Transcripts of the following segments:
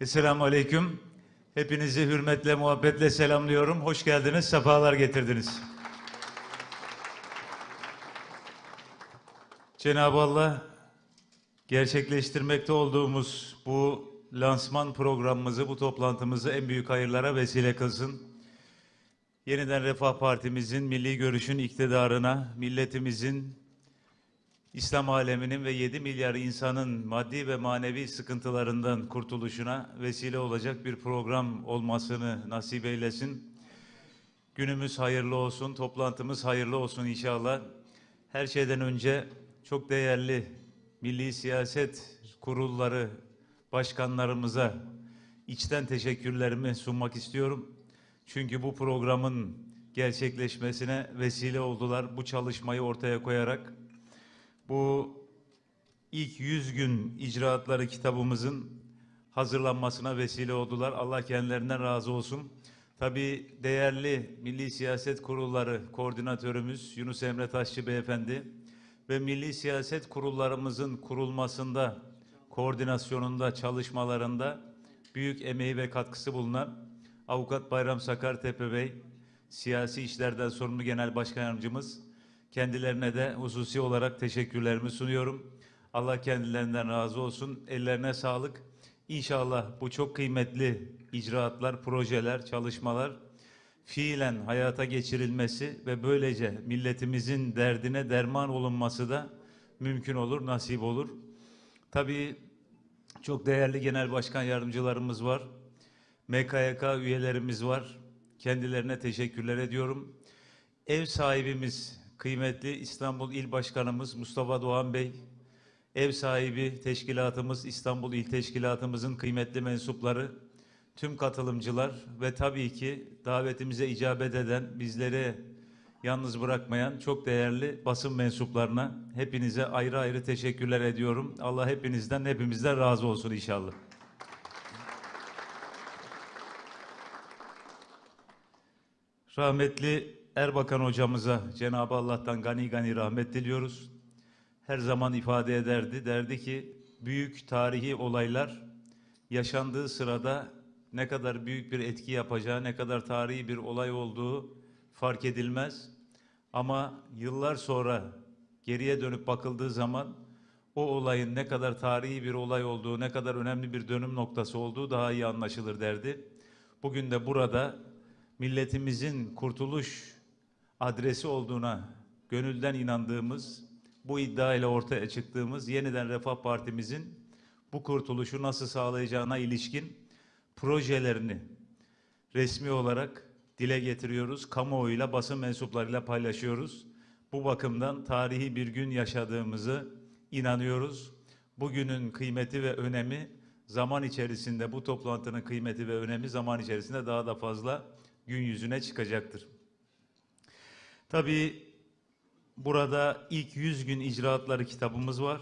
Esselamu Aleyküm. Hepinizi hürmetle, muhabbetle selamlıyorum. Hoş geldiniz, sefalar getirdiniz. Cenab-ı Allah gerçekleştirmekte olduğumuz bu lansman programımızı, bu toplantımızı en büyük hayırlara vesile kılsın. Yeniden Refah Partimizin, milli görüşün iktidarına, milletimizin İslam aleminin ve 7 milyar insanın maddi ve manevi sıkıntılarından kurtuluşuna vesile olacak bir program olmasını nasip eylesin. Günümüz hayırlı olsun, toplantımız hayırlı olsun inşallah. Her şeyden önce çok değerli milli siyaset kurulları başkanlarımıza içten teşekkürlerimi sunmak istiyorum. Çünkü bu programın gerçekleşmesine vesile oldular bu çalışmayı ortaya koyarak. Bu ilk 100 gün icraatları kitabımızın hazırlanmasına vesile oldular. Allah kendilerinden razı olsun. Tabii değerli Milli Siyaset Kurulları Koordinatörümüz Yunus Emre Taşçı Beyefendi ve Milli Siyaset Kurullarımızın kurulmasında, koordinasyonunda, çalışmalarında büyük emeği ve katkısı bulunan Avukat Bayram Sakartepe Bey, Siyasi İşlerden Sorumlu Genel Başkan Yardımcımız, Kendilerine de hususi olarak teşekkürlerimi sunuyorum. Allah kendilerinden razı olsun. Ellerine sağlık. İnşallah bu çok kıymetli icraatlar, projeler, çalışmalar fiilen hayata geçirilmesi ve böylece milletimizin derdine derman olunması da mümkün olur, nasip olur. Tabii çok değerli genel başkan yardımcılarımız var. MKYK üyelerimiz var. Kendilerine teşekkürler ediyorum. Ev sahibimiz kıymetli İstanbul İl Başkanımız Mustafa Doğan Bey, ev sahibi teşkilatımız İstanbul İl Teşkilatımızın kıymetli mensupları, tüm katılımcılar ve tabii ki davetimize icabet eden, bizleri yalnız bırakmayan çok değerli basın mensuplarına hepinize ayrı ayrı teşekkürler ediyorum. Allah hepinizden, hepimizden razı olsun inşallah. Rahmetli Erbakan hocamıza Cenab-ı Allah'tan gani gani rahmet diliyoruz. Her zaman ifade ederdi. Derdi ki büyük tarihi olaylar yaşandığı sırada ne kadar büyük bir etki yapacağı, ne kadar tarihi bir olay olduğu fark edilmez. Ama yıllar sonra geriye dönüp bakıldığı zaman o olayın ne kadar tarihi bir olay olduğu, ne kadar önemli bir dönüm noktası olduğu daha iyi anlaşılır derdi. Bugün de burada milletimizin kurtuluş adresi olduğuna gönülden inandığımız, bu iddia ile ortaya çıktığımız yeniden Refah Partimizin bu kurtuluşu nasıl sağlayacağına ilişkin projelerini resmi olarak dile getiriyoruz. Kamuoyuyla, basın mensuplarıyla paylaşıyoruz. Bu bakımdan tarihi bir gün yaşadığımızı inanıyoruz. Bugünün kıymeti ve önemi zaman içerisinde bu toplantının kıymeti ve önemi zaman içerisinde daha da fazla gün yüzüne çıkacaktır. Tabii burada ilk 100 gün icraatları kitabımız var.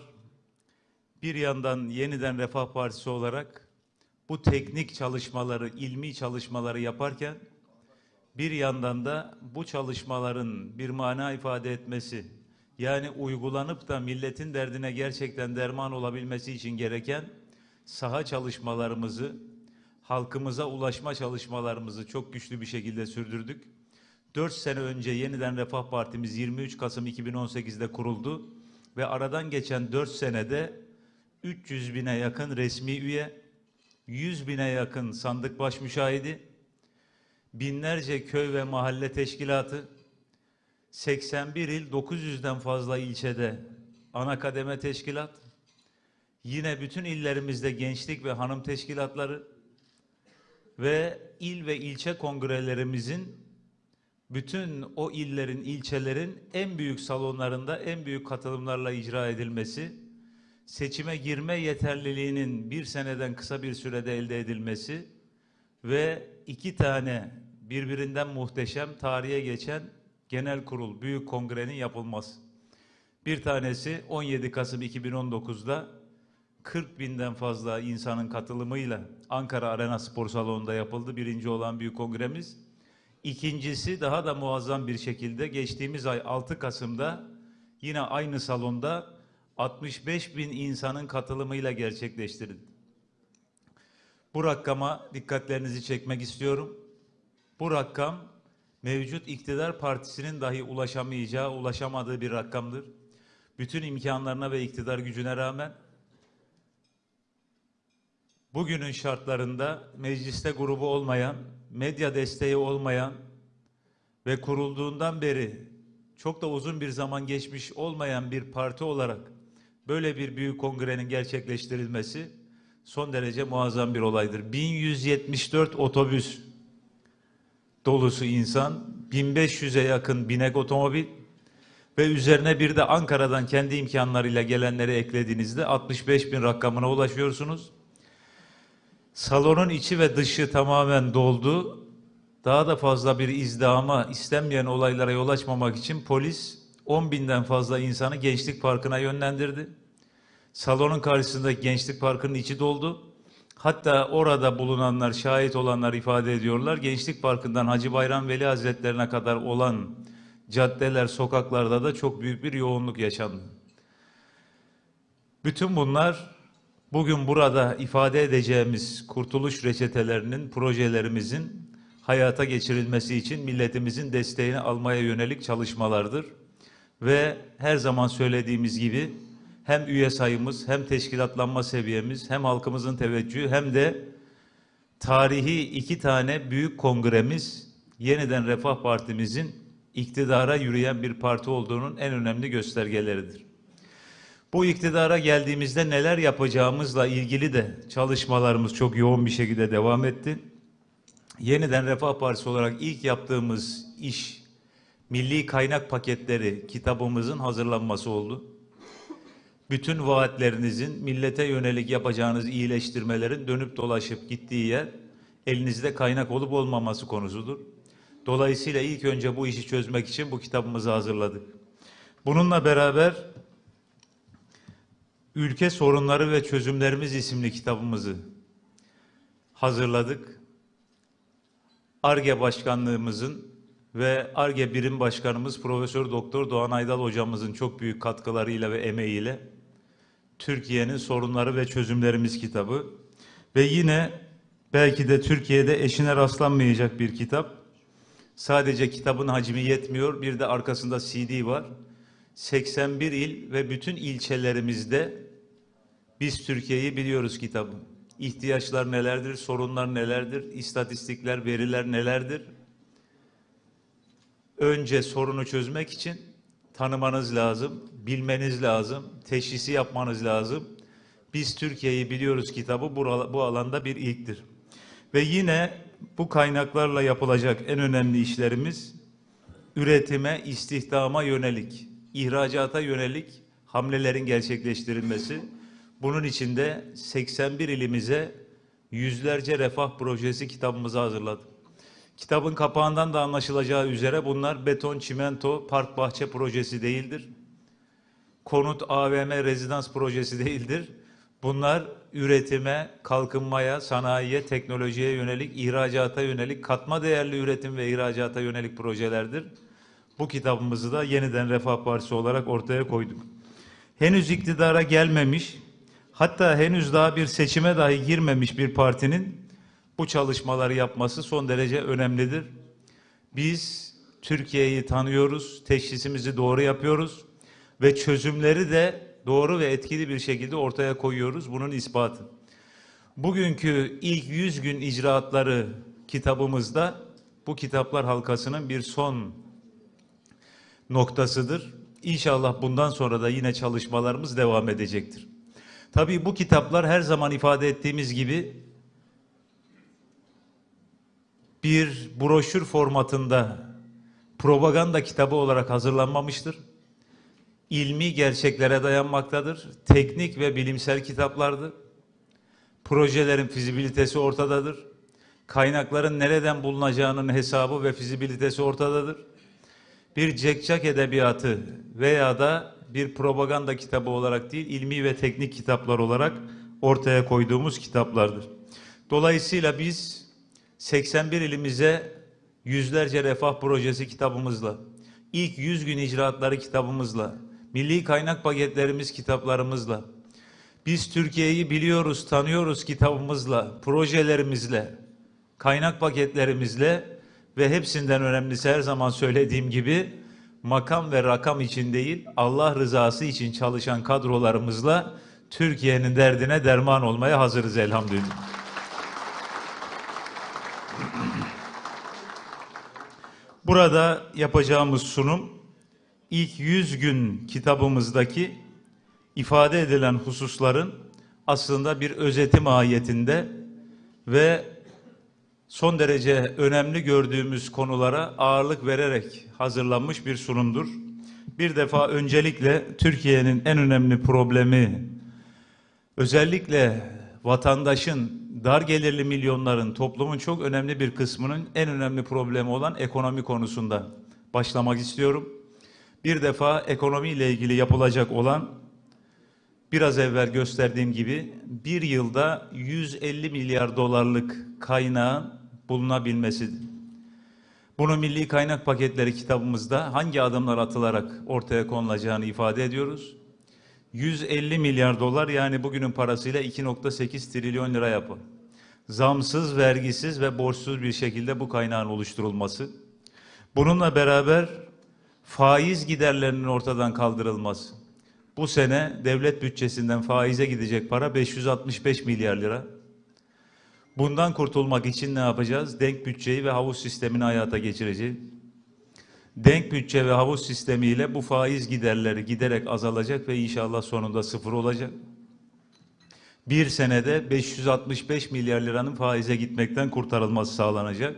Bir yandan yeniden Refah Partisi olarak bu teknik çalışmaları, ilmi çalışmaları yaparken bir yandan da bu çalışmaların bir mana ifade etmesi, yani uygulanıp da milletin derdine gerçekten derman olabilmesi için gereken saha çalışmalarımızı, halkımıza ulaşma çalışmalarımızı çok güçlü bir şekilde sürdürdük. 4 sene önce yeniden Refah Partimiz 23 Kasım 2018'de kuruldu ve aradan geçen 4 senede 300 bine yakın resmi üye, 100 bine yakın sandık baş müşahidi, binlerce köy ve mahalle teşkilatı, 81 il 900'den fazla ilçede ana kademe teşkilat, yine bütün illerimizde gençlik ve hanım teşkilatları ve il ve ilçe kongrelerimizin bütün o illerin, ilçelerin en büyük salonlarında en büyük katılımlarla icra edilmesi, seçime girme yeterliliğinin bir seneden kısa bir sürede elde edilmesi ve iki tane birbirinden muhteşem tarihe geçen genel kurul, büyük kongrenin yapılması. Bir tanesi 17 Kasım 2019'da 40 binden fazla insanın katılımıyla Ankara Arena Spor Salonu'nda yapıldı. Birinci olan büyük kongremiz. İkincisi daha da muazzam bir şekilde geçtiğimiz ay 6 Kasım'da yine aynı salonda 65 bin insanın katılımıyla gerçekleştirildi. Bu rakama dikkatlerinizi çekmek istiyorum. Bu rakam mevcut iktidar partisinin dahi ulaşamayacağı, ulaşamadığı bir rakamdır. Bütün imkanlarına ve iktidar gücüne rağmen bugünün şartlarında mecliste grubu olmayan, medya desteği olmayan ve kurulduğundan beri çok da uzun bir zaman geçmiş olmayan bir parti olarak böyle bir büyük kongrenin gerçekleştirilmesi son derece muazzam bir olaydır. 1174 otobüs dolusu insan, 1500'e yakın binek otomobil ve üzerine bir de Ankara'dan kendi imkanlarıyla gelenleri eklediğinizde 65 bin rakamına ulaşıyorsunuz. Salonun içi ve dışı tamamen doldu. Daha da fazla bir izdihama, istenmeyen olaylara yol açmamak için polis 10 binden fazla insanı Gençlik Parkı'na yönlendirdi. Salonun karşısındaki Gençlik Parkı'nın içi doldu. Hatta orada bulunanlar, şahit olanlar ifade ediyorlar. Gençlik Parkı'ndan Hacı Bayram Veli Hazretlerine kadar olan caddeler, sokaklarda da çok büyük bir yoğunluk yaşandı. Bütün bunlar bugün burada ifade edeceğimiz kurtuluş reçetelerinin, projelerimizin hayata geçirilmesi için milletimizin desteğini almaya yönelik çalışmalardır. Ve her zaman söylediğimiz gibi hem üye sayımız, hem teşkilatlanma seviyemiz, hem halkımızın teveccühü hem de tarihi iki tane büyük kongremiz yeniden Refah Partimizin iktidara yürüyen bir parti olduğunun en önemli göstergeleridir. Bu iktidara geldiğimizde neler yapacağımızla ilgili de çalışmalarımız çok yoğun bir şekilde devam etti. Yeniden Refah Partisi olarak ilk yaptığımız iş milli kaynak paketleri kitabımızın hazırlanması oldu. Bütün vaatlerinizin millete yönelik yapacağınız iyileştirmelerin dönüp dolaşıp gittiği yer elinizde kaynak olup olmaması konusudur. Dolayısıyla ilk önce bu işi çözmek için bu kitabımızı hazırladık. Bununla beraber Ülke Sorunları ve Çözümlerimiz isimli kitabımızı hazırladık. ARGE Başkanlığımızın ve ARGE Birim Başkanımız Profesör Doktor Doğan Aydal hocamızın çok büyük katkılarıyla ve emeğiyle Türkiye'nin Sorunları ve Çözümlerimiz kitabı ve yine belki de Türkiye'de eşine rastlanmayacak bir kitap. Sadece kitabın hacmi yetmiyor, bir de arkasında CD var. 81 il ve bütün ilçelerimizde biz Türkiye'yi biliyoruz kitabı. İhtiyaçlar nelerdir, sorunlar nelerdir, istatistikler, veriler nelerdir? Önce sorunu çözmek için tanımanız lazım, bilmeniz lazım, teşhisi yapmanız lazım. Biz Türkiye'yi biliyoruz kitabı bu alanda bir ilktir. Ve yine bu kaynaklarla yapılacak en önemli işlerimiz üretime, istihdama yönelik, ihracata yönelik hamlelerin gerçekleştirilmesi. Bunun için de 81 ilimize yüzlerce refah projesi kitabımızı hazırladık. Kitabın kapağından da anlaşılacağı üzere bunlar beton, çimento, park bahçe projesi değildir. Konut, AVM, rezidans projesi değildir. Bunlar üretime, kalkınmaya, sanayiye, teknolojiye yönelik, ihracata yönelik, katma değerli üretim ve ihracata yönelik projelerdir. Bu kitabımızı da yeniden Refah Partisi olarak ortaya koyduk. Henüz iktidara gelmemiş, hatta henüz daha bir seçime dahi girmemiş bir partinin bu çalışmaları yapması son derece önemlidir. Biz Türkiye'yi tanıyoruz, teşhisimizi doğru yapıyoruz ve çözümleri de doğru ve etkili bir şekilde ortaya koyuyoruz. Bunun ispatı. Bugünkü ilk 100 gün icraatları kitabımızda bu kitaplar halkasının bir son noktasıdır. İnşallah bundan sonra da yine çalışmalarımız devam edecektir. Tabii bu kitaplar her zaman ifade ettiğimiz gibi bir broşür formatında propaganda kitabı olarak hazırlanmamıştır ilmi gerçeklere dayanmaktadır. Teknik ve bilimsel kitaplardır. Projelerin fizibilitesi ortadadır. Kaynakların nereden bulunacağının hesabı ve fizibilitesi ortadadır. Bir cekcak edebiyatı veya da bir propaganda kitabı olarak değil, ilmi ve teknik kitaplar olarak ortaya koyduğumuz kitaplardır. Dolayısıyla biz 81 ilimize yüzlerce refah projesi kitabımızla, ilk 100 gün icraatları kitabımızla, milli kaynak paketlerimiz kitaplarımızla, Biz Türkiye'yi biliyoruz, tanıyoruz kitabımızla, projelerimizle, kaynak paketlerimizle ve hepsinden önemlisi her zaman söylediğim gibi makam ve rakam için değil, Allah rızası için çalışan kadrolarımızla Türkiye'nin derdine derman olmaya hazırız elhamdülillah. Burada yapacağımız sunum ilk 100 gün kitabımızdaki ifade edilen hususların aslında bir özeti mahiyetinde ve son derece önemli gördüğümüz konulara ağırlık vererek hazırlanmış bir sunumdur. Bir defa öncelikle Türkiye'nin en önemli problemi özellikle vatandaşın, dar gelirli milyonların, toplumun çok önemli bir kısmının en önemli problemi olan ekonomi konusunda başlamak istiyorum. Bir defa ekonomiyle ilgili yapılacak olan biraz evvel gösterdiğim gibi bir yılda 150 milyar dolarlık kaynağın bulunabilmesidir. Bunu Milli Kaynak Paketleri kitabımızda hangi adımlar atılarak ortaya konulacağını ifade ediyoruz. 150 milyar dolar yani bugünün parasıyla 2.8 trilyon lira yapı. Zamsız, vergisiz ve borçsuz bir şekilde bu kaynağın oluşturulması. Bununla beraber faiz giderlerinin ortadan kaldırılması. Bu sene devlet bütçesinden faize gidecek para 565 milyar lira. Bundan kurtulmak için ne yapacağız? Denk bütçeyi ve havuz sistemini hayata geçireceğiz. Denk bütçe ve havuz sistemiyle bu faiz giderleri giderek azalacak ve inşallah sonunda sıfır olacak. Bir senede 565 milyar liranın faize gitmekten kurtarılması sağlanacak.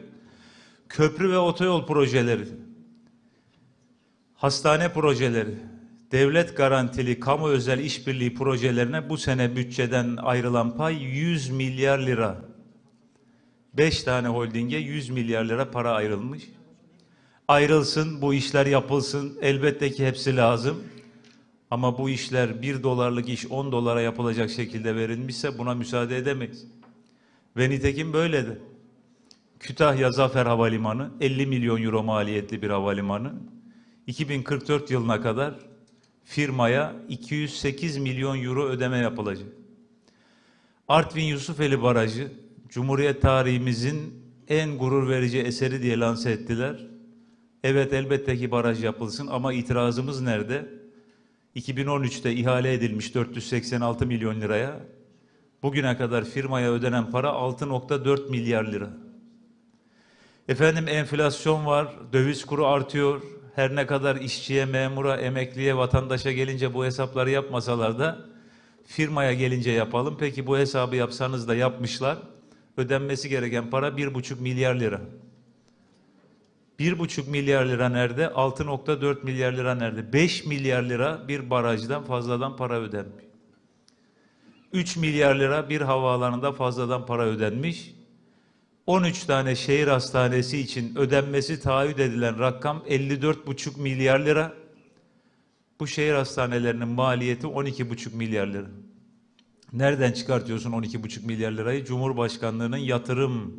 Köprü ve otoyol projeleri, hastane projeleri, devlet garantili kamu özel işbirliği projelerine bu sene bütçeden ayrılan pay 100 milyar lira. 5 tane holdinge 100 milyar lira para ayrılmış. Ayrılsın, bu işler yapılsın. Elbette ki hepsi lazım. Ama bu işler 1 dolarlık iş 10 dolara yapılacak şekilde verilmişse buna müsaade edemeyiz. Ve nitekim böyledir. Kütahya Zafer Havalimanı 50 milyon euro maliyetli bir havalimanı. 2044 yılına kadar firmaya 208 milyon euro ödeme yapılacak. Artvin Yusufeli Barajı Cumhuriyet tarihimizin en gurur verici eseri diye lanse ettiler. Evet elbette ki baraj yapılsın ama itirazımız nerede? 2013'te ihale edilmiş 486 milyon liraya. Bugüne kadar firmaya ödenen para 6.4 milyar lira. Efendim enflasyon var, döviz kuru artıyor. Her ne kadar işçiye, memura, emekliye, vatandaşa gelince bu hesapları yapmasalar da firmaya gelince yapalım. Peki bu hesabı yapsanız da yapmışlar. Ödenmesi gereken para 1,5 milyar lira. 1,5 milyar lira nerede? 6.4 milyar lira nerede? 5 milyar lira bir barajdan fazladan para ödenmiş. 3 milyar lira bir havaalanında fazladan para ödenmiş. 13 tane şehir hastanesi için ödenmesi taahhüt edilen rakam 54,5 milyar lira. Bu şehir hastanelerinin maliyeti 12,5 milyar lira. Nereden çıkartıyorsun 12,5 milyar lirayı? Cumhurbaşkanlığının yatırım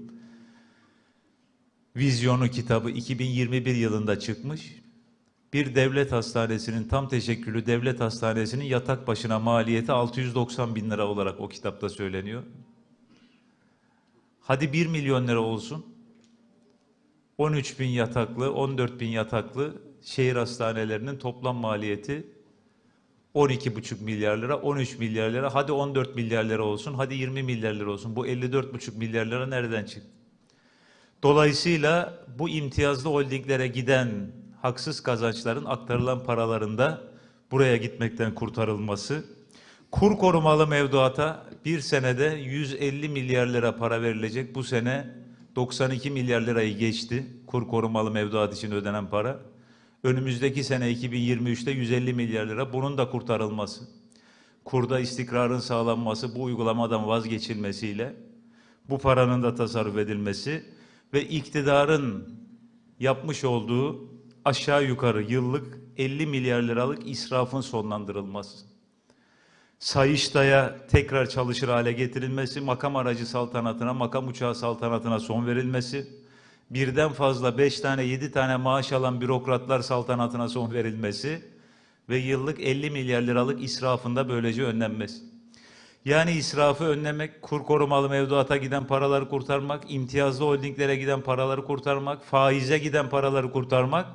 vizyonu kitabı 2021 yılında çıkmış. Bir devlet hastanesinin tam teşekküllü devlet hastanesinin yatak başına maliyeti 690 bin lira olarak o kitapta söyleniyor. Hadi 1 milyon lira olsun. 13 bin yataklı, 14 bin yataklı şehir hastanelerinin toplam maliyeti 12,5 milyar lira, 13 milyar lira, hadi 14 milyar lira olsun, hadi 20 milyar lira olsun. Bu 54,5 milyar lira nereden çıktı? Dolayısıyla bu imtiyazlı holdinglere giden haksız kazançların aktarılan paralarında buraya gitmekten kurtarılması, kur korumalı mevduata bir senede 150 milyar lira para verilecek. Bu sene 92 milyar lirayı geçti kur korumalı mevduat için ödenen para. Önümüzdeki sene 2023'te 150 milyar lira bunun da kurtarılması. Kurda istikrarın sağlanması bu uygulamadan vazgeçilmesiyle bu paranın da tasarruf edilmesi ve iktidarın yapmış olduğu aşağı yukarı yıllık 50 milyar liralık israfın sonlandırılması. Sayıştay'a tekrar çalışır hale getirilmesi, makam aracı saltanatına, makam uçağı saltanatına son verilmesi, birden fazla beş tane, yedi tane maaş alan bürokratlar saltanatına son verilmesi ve yıllık 50 milyar liralık israfında böylece önlenmesi. Yani israfı önlemek, kur korumalı mevduata giden paraları kurtarmak, imtiyazlı holdinglere giden paraları kurtarmak, faize giden paraları kurtarmak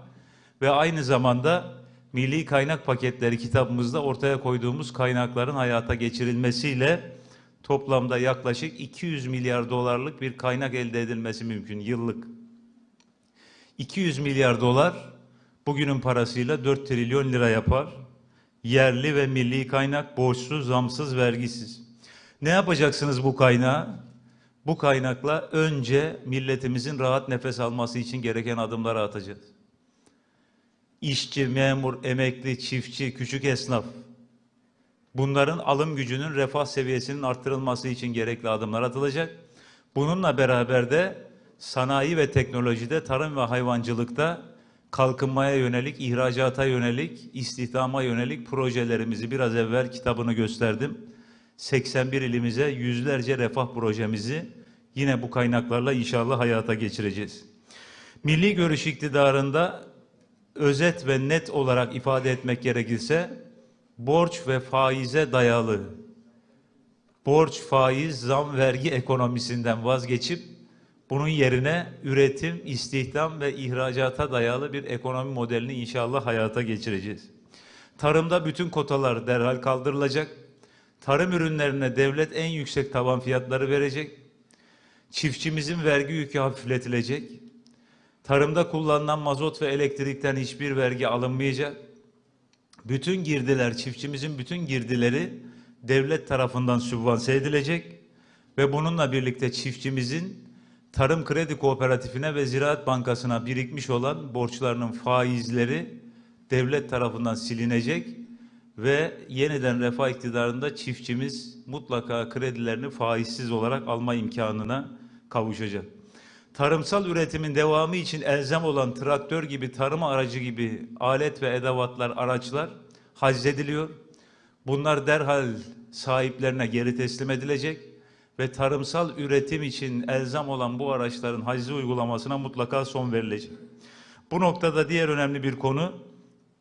ve aynı zamanda milli kaynak paketleri kitabımızda ortaya koyduğumuz kaynakların hayata geçirilmesiyle toplamda yaklaşık 200 milyar dolarlık bir kaynak elde edilmesi mümkün yıllık. 200 milyar dolar bugünün parasıyla 4 trilyon lira yapar. Yerli ve milli kaynak borçsuz, zamsız, vergisiz. Ne yapacaksınız bu kaynağı? Bu kaynakla önce milletimizin rahat nefes alması için gereken adımları atacağız. İşçi, memur, emekli, çiftçi, küçük esnaf bunların alım gücünün refah seviyesinin arttırılması için gerekli adımlar atılacak. Bununla beraber de sanayi ve teknolojide, tarım ve hayvancılıkta kalkınmaya yönelik, ihracata yönelik, istihdama yönelik projelerimizi biraz evvel kitabını gösterdim. 81 ilimize yüzlerce refah projemizi yine bu kaynaklarla inşallah hayata geçireceğiz. Milli görüş iktidarında özet ve net olarak ifade etmek gerekirse borç ve faize dayalı borç, faiz, zam, vergi ekonomisinden vazgeçip bunun yerine üretim, istihdam ve ihracata dayalı bir ekonomi modelini inşallah hayata geçireceğiz. Tarımda bütün kotalar derhal kaldırılacak. Tarım ürünlerine devlet en yüksek taban fiyatları verecek. Çiftçimizin vergi yükü hafifletilecek. Tarımda kullanılan mazot ve elektrikten hiçbir vergi alınmayacak. Bütün girdiler, çiftçimizin bütün girdileri devlet tarafından sübvanse edilecek ve bununla birlikte çiftçimizin Tarım Kredi Kooperatifine ve Ziraat Bankası'na birikmiş olan borçlarının faizleri devlet tarafından silinecek ve yeniden refah iktidarında çiftçimiz mutlaka kredilerini faizsiz olarak alma imkanına kavuşacak. Tarımsal üretimin devamı için elzem olan traktör gibi, tarım aracı gibi alet ve edevatlar, araçlar haczediliyor. Bunlar derhal sahiplerine geri teslim edilecek ve tarımsal üretim için elzem olan bu araçların haczi uygulamasına mutlaka son verilecek. Bu noktada diğer önemli bir konu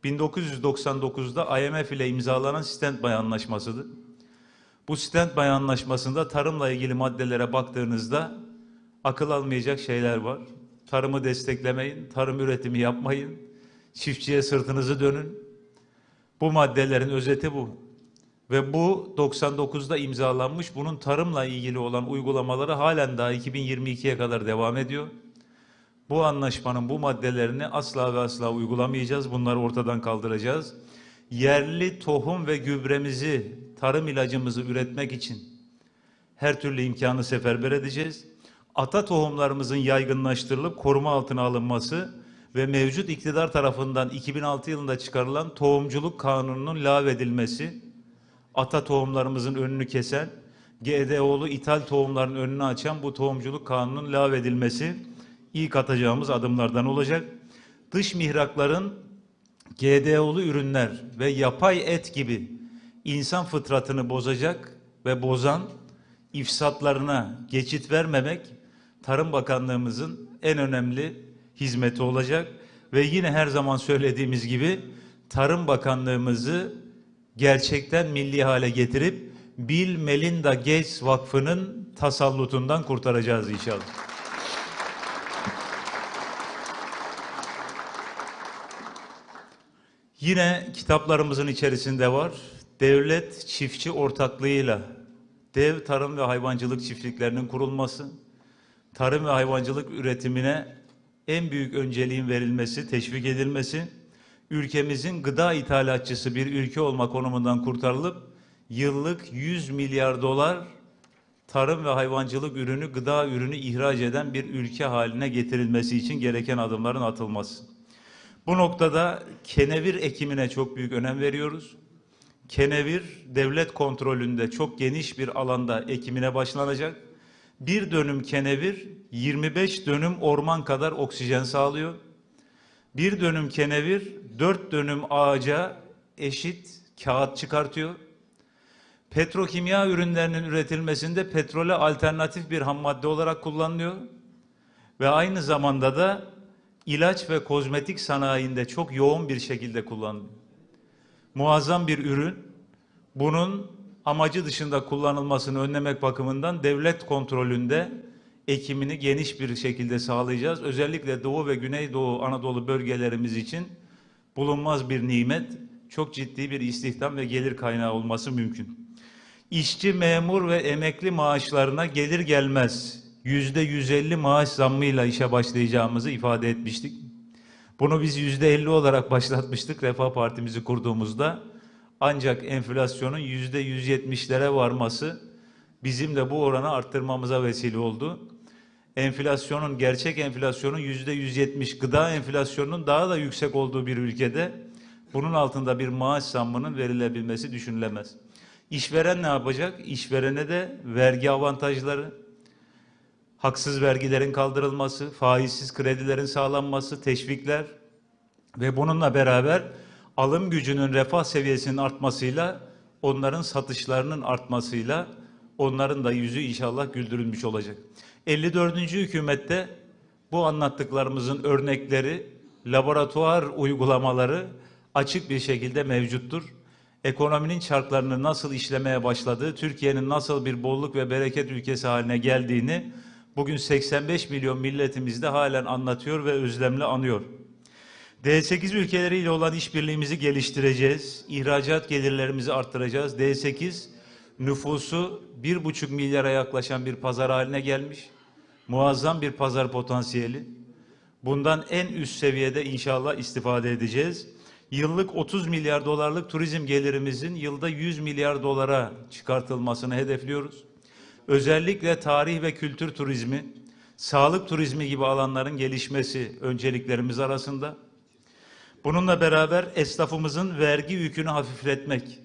1999'da IMF ile imzalanan Standby Anlaşması'dır. Bu Standby Anlaşması'nda tarımla ilgili maddelere baktığınızda akıl almayacak şeyler var. Tarımı desteklemeyin, tarım üretimi yapmayın, çiftçiye sırtınızı dönün. Bu maddelerin özeti bu. Ve bu 99'da imzalanmış bunun tarımla ilgili olan uygulamaları halen daha 2022'ye kadar devam ediyor. Bu anlaşmanın bu maddelerini asla ve asla uygulamayacağız. Bunları ortadan kaldıracağız. Yerli tohum ve gübremizi, tarım ilacımızı üretmek için her türlü imkanı seferber edeceğiz. Ata tohumlarımızın yaygınlaştırılıp koruma altına alınması ve mevcut iktidar tarafından 2006 yılında çıkarılan tohumculuk kanununun lağvedilmesi, ata tohumlarımızın önünü kesen, GDO'lu ithal tohumların önünü açan bu tohumculuk kanunun lağvedilmesi ilk atacağımız adımlardan olacak. Dış mihrakların GDO'lu ürünler ve yapay et gibi insan fıtratını bozacak ve bozan ifsatlarına geçit vermemek Tarım Bakanlığımızın en önemli hizmeti olacak ve yine her zaman söylediğimiz gibi Tarım Bakanlığımızı gerçekten milli hale getirip Bill Melinda Gates Vakfı'nın tasallutundan kurtaracağız inşallah. Yine kitaplarımızın içerisinde var. Devlet çiftçi ortaklığıyla dev tarım ve hayvancılık çiftliklerinin kurulması, tarım ve hayvancılık üretimine en büyük önceliğin verilmesi, teşvik edilmesi, ülkemizin gıda ithalatçısı bir ülke olma konumundan kurtarılıp yıllık 100 milyar dolar tarım ve hayvancılık ürünü, gıda ürünü ihraç eden bir ülke haline getirilmesi için gereken adımların atılması. Bu noktada kenevir ekimine çok büyük önem veriyoruz. Kenevir devlet kontrolünde çok geniş bir alanda ekimine başlanacak. Bir dönüm kenevir 25 dönüm orman kadar oksijen sağlıyor. Bir dönüm kenevir dört dönüm ağaca eşit kağıt çıkartıyor. Petrokimya ürünlerinin üretilmesinde petrole alternatif bir ham madde olarak kullanılıyor. Ve aynı zamanda da ilaç ve kozmetik sanayinde çok yoğun bir şekilde kullanılıyor. Muazzam bir ürün. Bunun amacı dışında kullanılmasını önlemek bakımından devlet kontrolünde ekimini geniş bir şekilde sağlayacağız. Özellikle Doğu ve Güneydoğu Anadolu bölgelerimiz için bulunmaz bir nimet, çok ciddi bir istihdam ve gelir kaynağı olması mümkün. İşçi, memur ve emekli maaşlarına gelir gelmez yüzde 150 maaş zammıyla işe başlayacağımızı ifade etmiştik. Bunu biz yüzde 50 olarak başlatmıştık Refah Partimizi kurduğumuzda. Ancak enflasyonun yüzde 170'lere varması bizim de bu oranı arttırmamıza vesile oldu. Enflasyonun, gerçek enflasyonun yüzde 170, gıda enflasyonunun daha da yüksek olduğu bir ülkede bunun altında bir maaş zammının verilebilmesi düşünülemez. İşveren ne yapacak? İşverene de vergi avantajları, haksız vergilerin kaldırılması, faizsiz kredilerin sağlanması, teşvikler ve bununla beraber alım gücünün refah seviyesinin artmasıyla onların satışlarının artmasıyla onların da yüzü inşallah güldürülmüş olacak. 54. hükümette bu anlattıklarımızın örnekleri, laboratuvar uygulamaları açık bir şekilde mevcuttur. Ekonominin çarklarını nasıl işlemeye başladığı, Türkiye'nin nasıl bir bolluk ve bereket ülkesi haline geldiğini bugün 85 milyon milletimiz de halen anlatıyor ve özlemle anıyor. D8 ülkeleriyle olan işbirliğimizi geliştireceğiz. İhracat gelirlerimizi arttıracağız. D8 nüfusu 1,5 milyara yaklaşan bir pazar haline gelmiş. Muazzam bir pazar potansiyeli. Bundan en üst seviyede inşallah istifade edeceğiz. Yıllık 30 milyar dolarlık turizm gelirimizin yılda 100 milyar dolara çıkartılmasını hedefliyoruz. Özellikle tarih ve kültür turizmi, sağlık turizmi gibi alanların gelişmesi önceliklerimiz arasında. Bununla beraber esnafımızın vergi yükünü hafifletmek,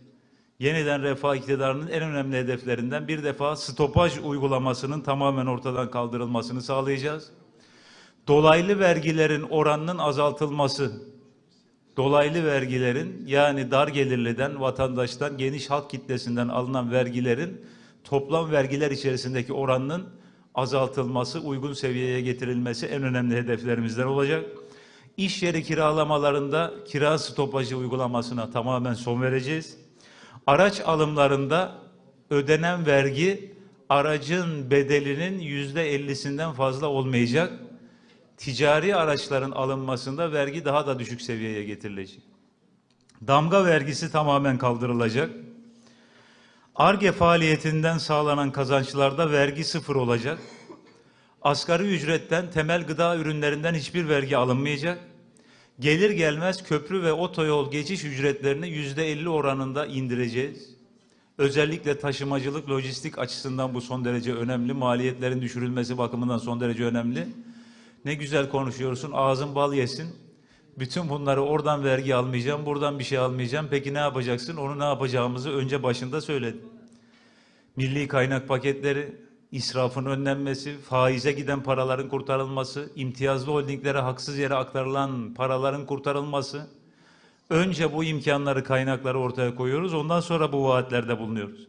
yeniden refah iktidarının en önemli hedeflerinden bir defa stopaj uygulamasının tamamen ortadan kaldırılmasını sağlayacağız. Dolaylı vergilerin oranının azaltılması, dolaylı vergilerin yani dar gelirliden, vatandaştan, geniş halk kitlesinden alınan vergilerin toplam vergiler içerisindeki oranının azaltılması, uygun seviyeye getirilmesi en önemli hedeflerimizden olacak. İş yeri kiralamalarında kira stopajı uygulamasına tamamen son vereceğiz. Araç alımlarında ödenen vergi aracın bedelinin yüzde ellisinden fazla olmayacak. Ticari araçların alınmasında vergi daha da düşük seviyeye getirilecek. Damga vergisi tamamen kaldırılacak. ARGE faaliyetinden sağlanan kazançlarda vergi sıfır olacak. Asgari ücretten temel gıda ürünlerinden hiçbir vergi alınmayacak. Gelir gelmez köprü ve otoyol geçiş ücretlerini yüzde elli oranında indireceğiz. Özellikle taşımacılık, lojistik açısından bu son derece önemli. Maliyetlerin düşürülmesi bakımından son derece önemli. Ne güzel konuşuyorsun, ağzın bal yesin. Bütün bunları oradan vergi almayacağım, buradan bir şey almayacağım. Peki ne yapacaksın? Onu ne yapacağımızı önce başında söyledim. Milli kaynak paketleri, israfın önlenmesi, faize giden paraların kurtarılması, imtiyazlı holdinglere haksız yere aktarılan paraların kurtarılması. Önce bu imkanları, kaynakları ortaya koyuyoruz. Ondan sonra bu vaatlerde bulunuyoruz.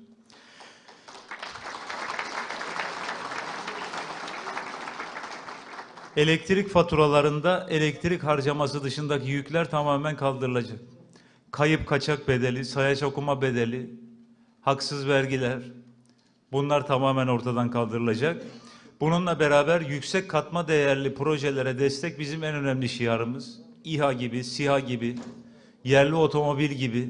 Elektrik faturalarında elektrik harcaması dışındaki yükler tamamen kaldırılacak. Kayıp kaçak bedeli, sayaç okuma bedeli, haksız vergiler bunlar tamamen ortadan kaldırılacak. Bununla beraber yüksek katma değerli projelere destek bizim en önemli şiarımız. İHA gibi, SİHA gibi, yerli otomobil gibi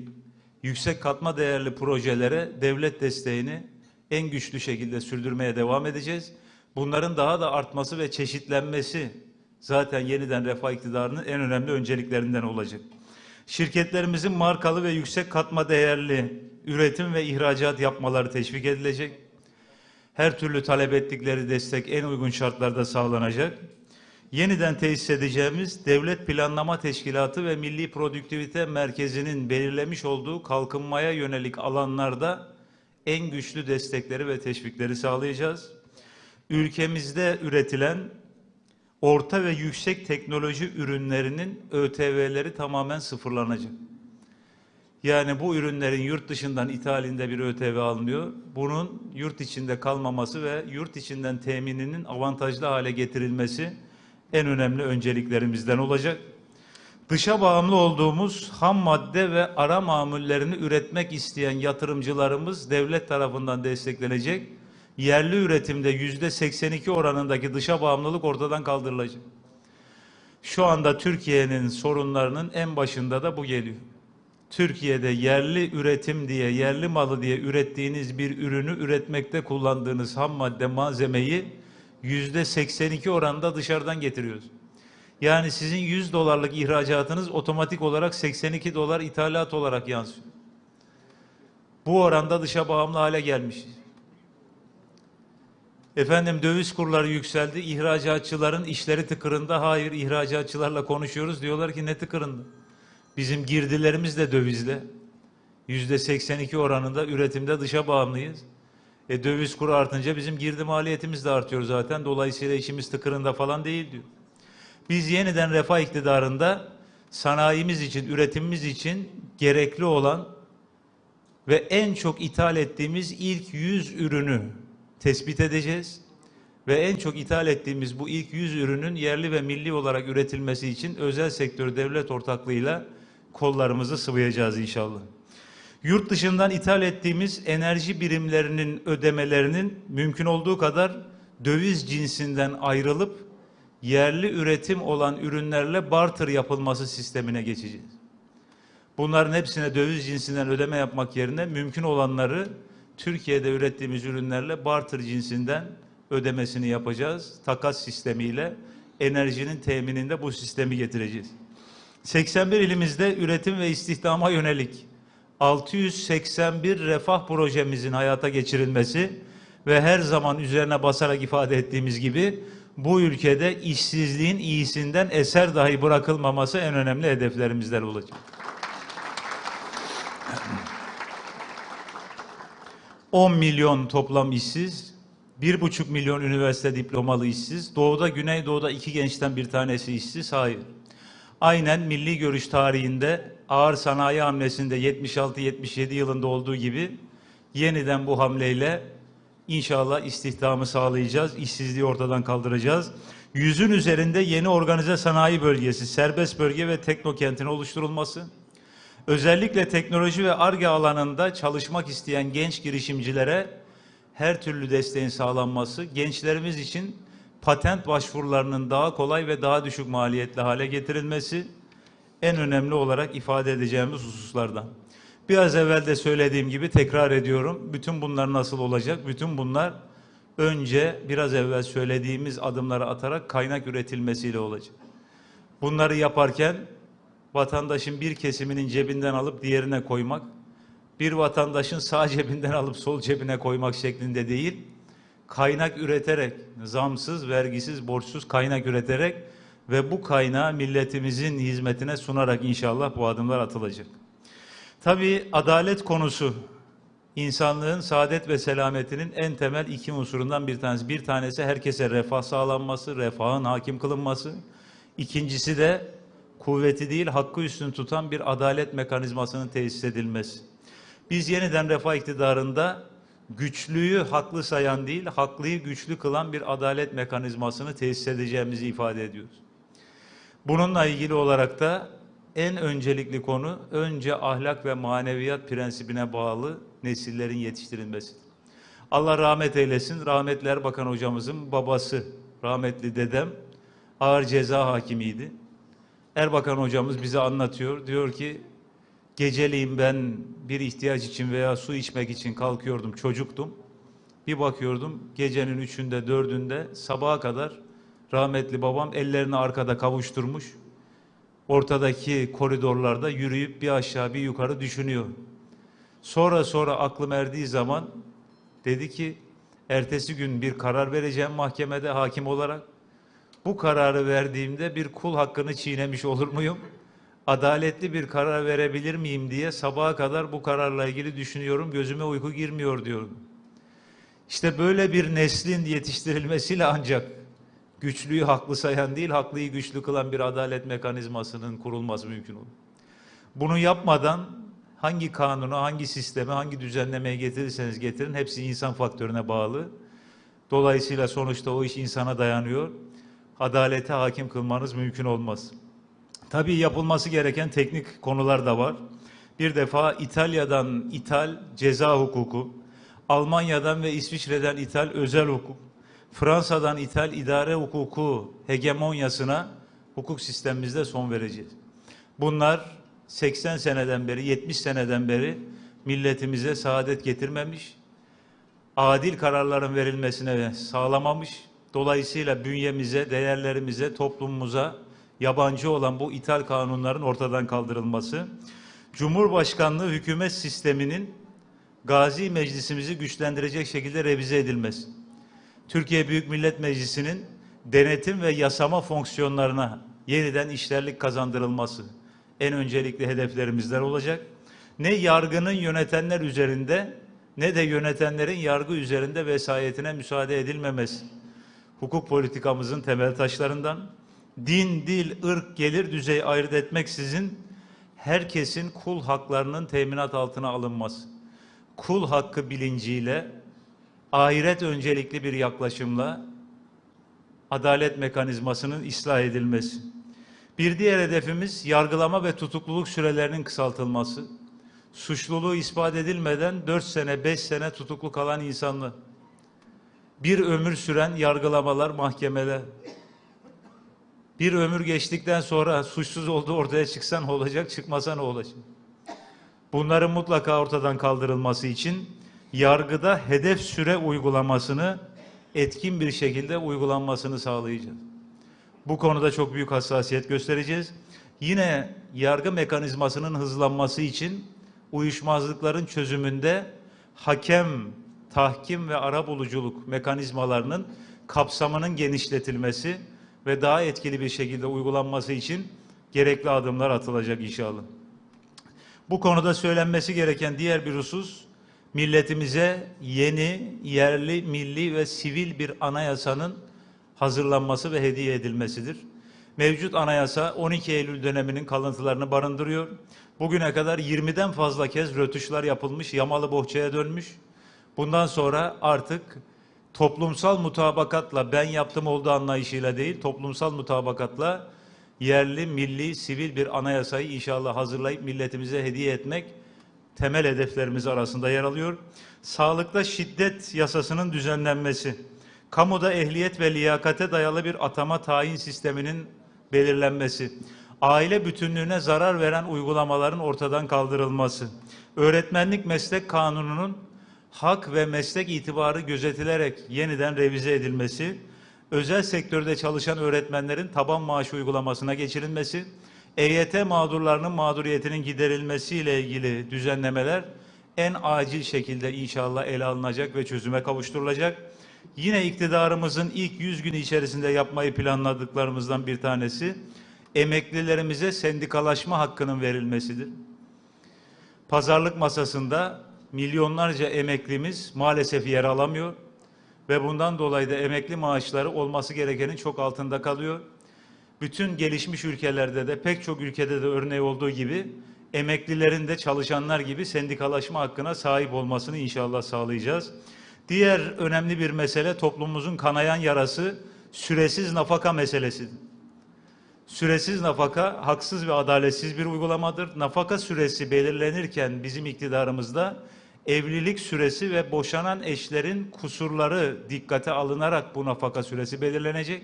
yüksek katma değerli projelere devlet desteğini en güçlü şekilde sürdürmeye devam edeceğiz. Bunların daha da artması ve çeşitlenmesi zaten yeniden refah iktidarının en önemli önceliklerinden olacak. Şirketlerimizin markalı ve yüksek katma değerli üretim ve ihracat yapmaları teşvik edilecek. Her türlü talep ettikleri destek en uygun şartlarda sağlanacak. Yeniden tesis edeceğimiz Devlet Planlama Teşkilatı ve Milli Produktivite Merkezi'nin belirlemiş olduğu kalkınmaya yönelik alanlarda en güçlü destekleri ve teşvikleri sağlayacağız ülkemizde üretilen orta ve yüksek teknoloji ürünlerinin ÖTV'leri tamamen sıfırlanacak. Yani bu ürünlerin yurt dışından ithalinde bir ÖTV alınıyor. Bunun yurt içinde kalmaması ve yurt içinden temininin avantajlı hale getirilmesi en önemli önceliklerimizden olacak. Dışa bağımlı olduğumuz ham madde ve ara mamullerini üretmek isteyen yatırımcılarımız devlet tarafından desteklenecek. Yerli üretimde yüzde 82 oranındaki dışa bağımlılık ortadan kaldırılacak. Şu anda Türkiye'nin sorunlarının en başında da bu geliyor. Türkiye'de yerli üretim diye, yerli malı diye ürettiğiniz bir ürünü üretmekte kullandığınız ham madde malzemeyi yüzde 82 oranında dışarıdan getiriyoruz. Yani sizin 100 dolarlık ihracatınız otomatik olarak 82 dolar ithalat olarak yansıyor. Bu oranda dışa bağımlı hale gelmiş. Efendim döviz kurları yükseldi. İhracatçıların işleri tıkırında. Hayır ihracatçılarla konuşuyoruz. Diyorlar ki ne tıkırında? Bizim girdilerimiz de dövizle. Yüzde 82 oranında üretimde dışa bağımlıyız. E döviz kuru artınca bizim girdi maliyetimiz de artıyor zaten. Dolayısıyla işimiz tıkırında falan değil diyor. Biz yeniden refah iktidarında sanayimiz için, üretimimiz için gerekli olan ve en çok ithal ettiğimiz ilk 100 ürünü tespit edeceğiz. Ve en çok ithal ettiğimiz bu ilk 100 ürünün yerli ve milli olarak üretilmesi için özel sektör devlet ortaklığıyla kollarımızı sıvayacağız inşallah. Yurt dışından ithal ettiğimiz enerji birimlerinin ödemelerinin mümkün olduğu kadar döviz cinsinden ayrılıp yerli üretim olan ürünlerle barter yapılması sistemine geçeceğiz. Bunların hepsine döviz cinsinden ödeme yapmak yerine mümkün olanları Türkiye'de ürettiğimiz ürünlerle barter cinsinden ödemesini yapacağız. Takas sistemiyle enerjinin temininde bu sistemi getireceğiz. 81 ilimizde üretim ve istihdama yönelik 681 refah projemizin hayata geçirilmesi ve her zaman üzerine basarak ifade ettiğimiz gibi bu ülkede işsizliğin iyisinden eser dahi bırakılmaması en önemli hedeflerimizden olacak. 10 milyon toplam işsiz, 1,5 milyon üniversite diplomalı işsiz, doğuda güneydoğuda iki gençten bir tanesi işsiz, hayır. Aynen milli görüş tarihinde ağır sanayi hamlesinde 76-77 yılında olduğu gibi yeniden bu hamleyle inşallah istihdamı sağlayacağız, işsizliği ortadan kaldıracağız. Yüzün üzerinde yeni organize sanayi bölgesi, serbest bölge ve teknokentin oluşturulması, özellikle teknoloji ve ARGE alanında çalışmak isteyen genç girişimcilere her türlü desteğin sağlanması, gençlerimiz için patent başvurularının daha kolay ve daha düşük maliyetli hale getirilmesi en önemli olarak ifade edeceğimiz hususlardan. Biraz evvel de söylediğim gibi tekrar ediyorum. Bütün bunlar nasıl olacak? Bütün bunlar önce biraz evvel söylediğimiz adımları atarak kaynak üretilmesiyle olacak. Bunları yaparken vatandaşın bir kesiminin cebinden alıp diğerine koymak, bir vatandaşın sağ cebinden alıp sol cebine koymak şeklinde değil, kaynak üreterek, zamsız, vergisiz, borçsuz kaynak üreterek ve bu kaynağı milletimizin hizmetine sunarak inşallah bu adımlar atılacak. Tabii adalet konusu insanlığın saadet ve selametinin en temel iki unsurundan bir tanesi. Bir tanesi herkese refah sağlanması, refahın hakim kılınması. İkincisi de kuvveti değil hakkı üstün tutan bir adalet mekanizmasının tesis edilmesi. Biz yeniden refah iktidarında güçlüyü haklı sayan değil, haklıyı güçlü kılan bir adalet mekanizmasını tesis edeceğimizi ifade ediyoruz. Bununla ilgili olarak da en öncelikli konu önce ahlak ve maneviyat prensibine bağlı nesillerin yetiştirilmesi. Allah rahmet eylesin. Rahmetli Erbakan hocamızın babası, rahmetli dedem ağır ceza hakimiydi. Erbakan hocamız bize anlatıyor. Diyor ki geceliğin ben bir ihtiyaç için veya su içmek için kalkıyordum, çocuktum. Bir bakıyordum gecenin üçünde, dördünde sabaha kadar rahmetli babam ellerini arkada kavuşturmuş ortadaki koridorlarda yürüyüp bir aşağı bir yukarı düşünüyor. Sonra sonra aklım erdiği zaman dedi ki ertesi gün bir karar vereceğim mahkemede hakim olarak. Bu kararı verdiğimde bir kul hakkını çiğnemiş olur muyum? Adaletli bir karar verebilir miyim diye sabaha kadar bu kararla ilgili düşünüyorum. Gözüme uyku girmiyor diyorum. İşte böyle bir neslin yetiştirilmesiyle ancak güçlüyü haklı sayan değil, haklıyı güçlü kılan bir adalet mekanizmasının kurulması mümkün olur. Bunu yapmadan hangi kanunu, hangi sisteme, hangi düzenlemeye getirirseniz getirin hepsi insan faktörüne bağlı. Dolayısıyla sonuçta o iş insana dayanıyor. Adalete hakim kılmanız mümkün olmaz. Tabii yapılması gereken teknik konular da var. Bir defa İtalya'dan ithal ceza hukuku, Almanya'dan ve İsviçre'den ithal özel hukuk, Fransa'dan ithal idare hukuku hegemonyasına hukuk sistemimizde son vereceğiz. Bunlar 80 seneden beri, 70 seneden beri milletimize saadet getirmemiş, adil kararların verilmesine sağlamamış. Dolayısıyla bünyemize, değerlerimize, toplumumuza yabancı olan bu ithal kanunların ortadan kaldırılması, Cumhurbaşkanlığı hükümet sisteminin Gazi Meclisimizi güçlendirecek şekilde revize edilmesi, Türkiye Büyük Millet Meclisi'nin denetim ve yasama fonksiyonlarına yeniden işlerlik kazandırılması en öncelikli hedeflerimizden olacak. Ne yargının yönetenler üzerinde ne de yönetenlerin yargı üzerinde vesayetine müsaade edilmemesi. Hukuk politikamızın temel taşlarından din, dil, ırk, gelir düzeyi ayırt etmeksizin herkesin kul haklarının teminat altına alınması. Kul hakkı bilinciyle ahiret öncelikli bir yaklaşımla adalet mekanizmasının ıslah edilmesi. Bir diğer hedefimiz yargılama ve tutukluluk sürelerinin kısaltılması. Suçluluğu ispat edilmeden 4 sene, 5 sene tutuklu kalan insanlar. Bir ömür süren yargılamalar mahkemeler. Bir ömür geçtikten sonra suçsuz olduğu ortaya çıksa ne olacak, çıkmasa ne olacak? Bunların mutlaka ortadan kaldırılması için yargıda hedef süre uygulamasını etkin bir şekilde uygulanmasını sağlayacağız. Bu konuda çok büyük hassasiyet göstereceğiz. Yine yargı mekanizmasının hızlanması için uyuşmazlıkların çözümünde hakem, tahkim ve arabuluculuk mekanizmalarının kapsamının genişletilmesi ve daha etkili bir şekilde uygulanması için gerekli adımlar atılacak inşallah. Bu konuda söylenmesi gereken diğer bir husus, milletimize yeni, yerli, milli ve sivil bir anayasanın hazırlanması ve hediye edilmesidir. Mevcut anayasa 12 Eylül döneminin kalıntılarını barındırıyor. Bugüne kadar 20'den fazla kez rötuşlar yapılmış, yamalı bohçaya dönmüş. Bundan sonra artık toplumsal mutabakatla ben yaptım olduğu anlayışıyla değil, toplumsal mutabakatla yerli, milli, sivil bir anayasayı inşallah hazırlayıp milletimize hediye etmek temel hedeflerimiz arasında yer alıyor. Sağlıkta şiddet yasasının düzenlenmesi, kamuda ehliyet ve liyakate dayalı bir atama tayin sisteminin belirlenmesi, aile bütünlüğüne zarar veren uygulamaların ortadan kaldırılması, öğretmenlik meslek kanununun hak ve meslek itibarı gözetilerek yeniden revize edilmesi, özel sektörde çalışan öğretmenlerin taban maaşı uygulamasına geçirilmesi, EYT mağdurlarının mağduriyetinin giderilmesiyle ilgili düzenlemeler en acil şekilde inşallah ele alınacak ve çözüme kavuşturulacak. Yine iktidarımızın ilk 100 günü içerisinde yapmayı planladıklarımızdan bir tanesi emeklilerimize sendikalaşma hakkının verilmesidir. Pazarlık masasında milyonlarca emeklimiz maalesef yer alamıyor ve bundan dolayı da emekli maaşları olması gerekenin çok altında kalıyor. Bütün gelişmiş ülkelerde de pek çok ülkede de örneği olduğu gibi emeklilerin de çalışanlar gibi sendikalaşma hakkına sahip olmasını inşallah sağlayacağız. Diğer önemli bir mesele toplumumuzun kanayan yarası süresiz nafaka meselesidir. Süresiz nafaka haksız ve adaletsiz bir uygulamadır. Nafaka süresi belirlenirken bizim iktidarımızda evlilik süresi ve boşanan eşlerin kusurları dikkate alınarak bu nafaka süresi belirlenecek.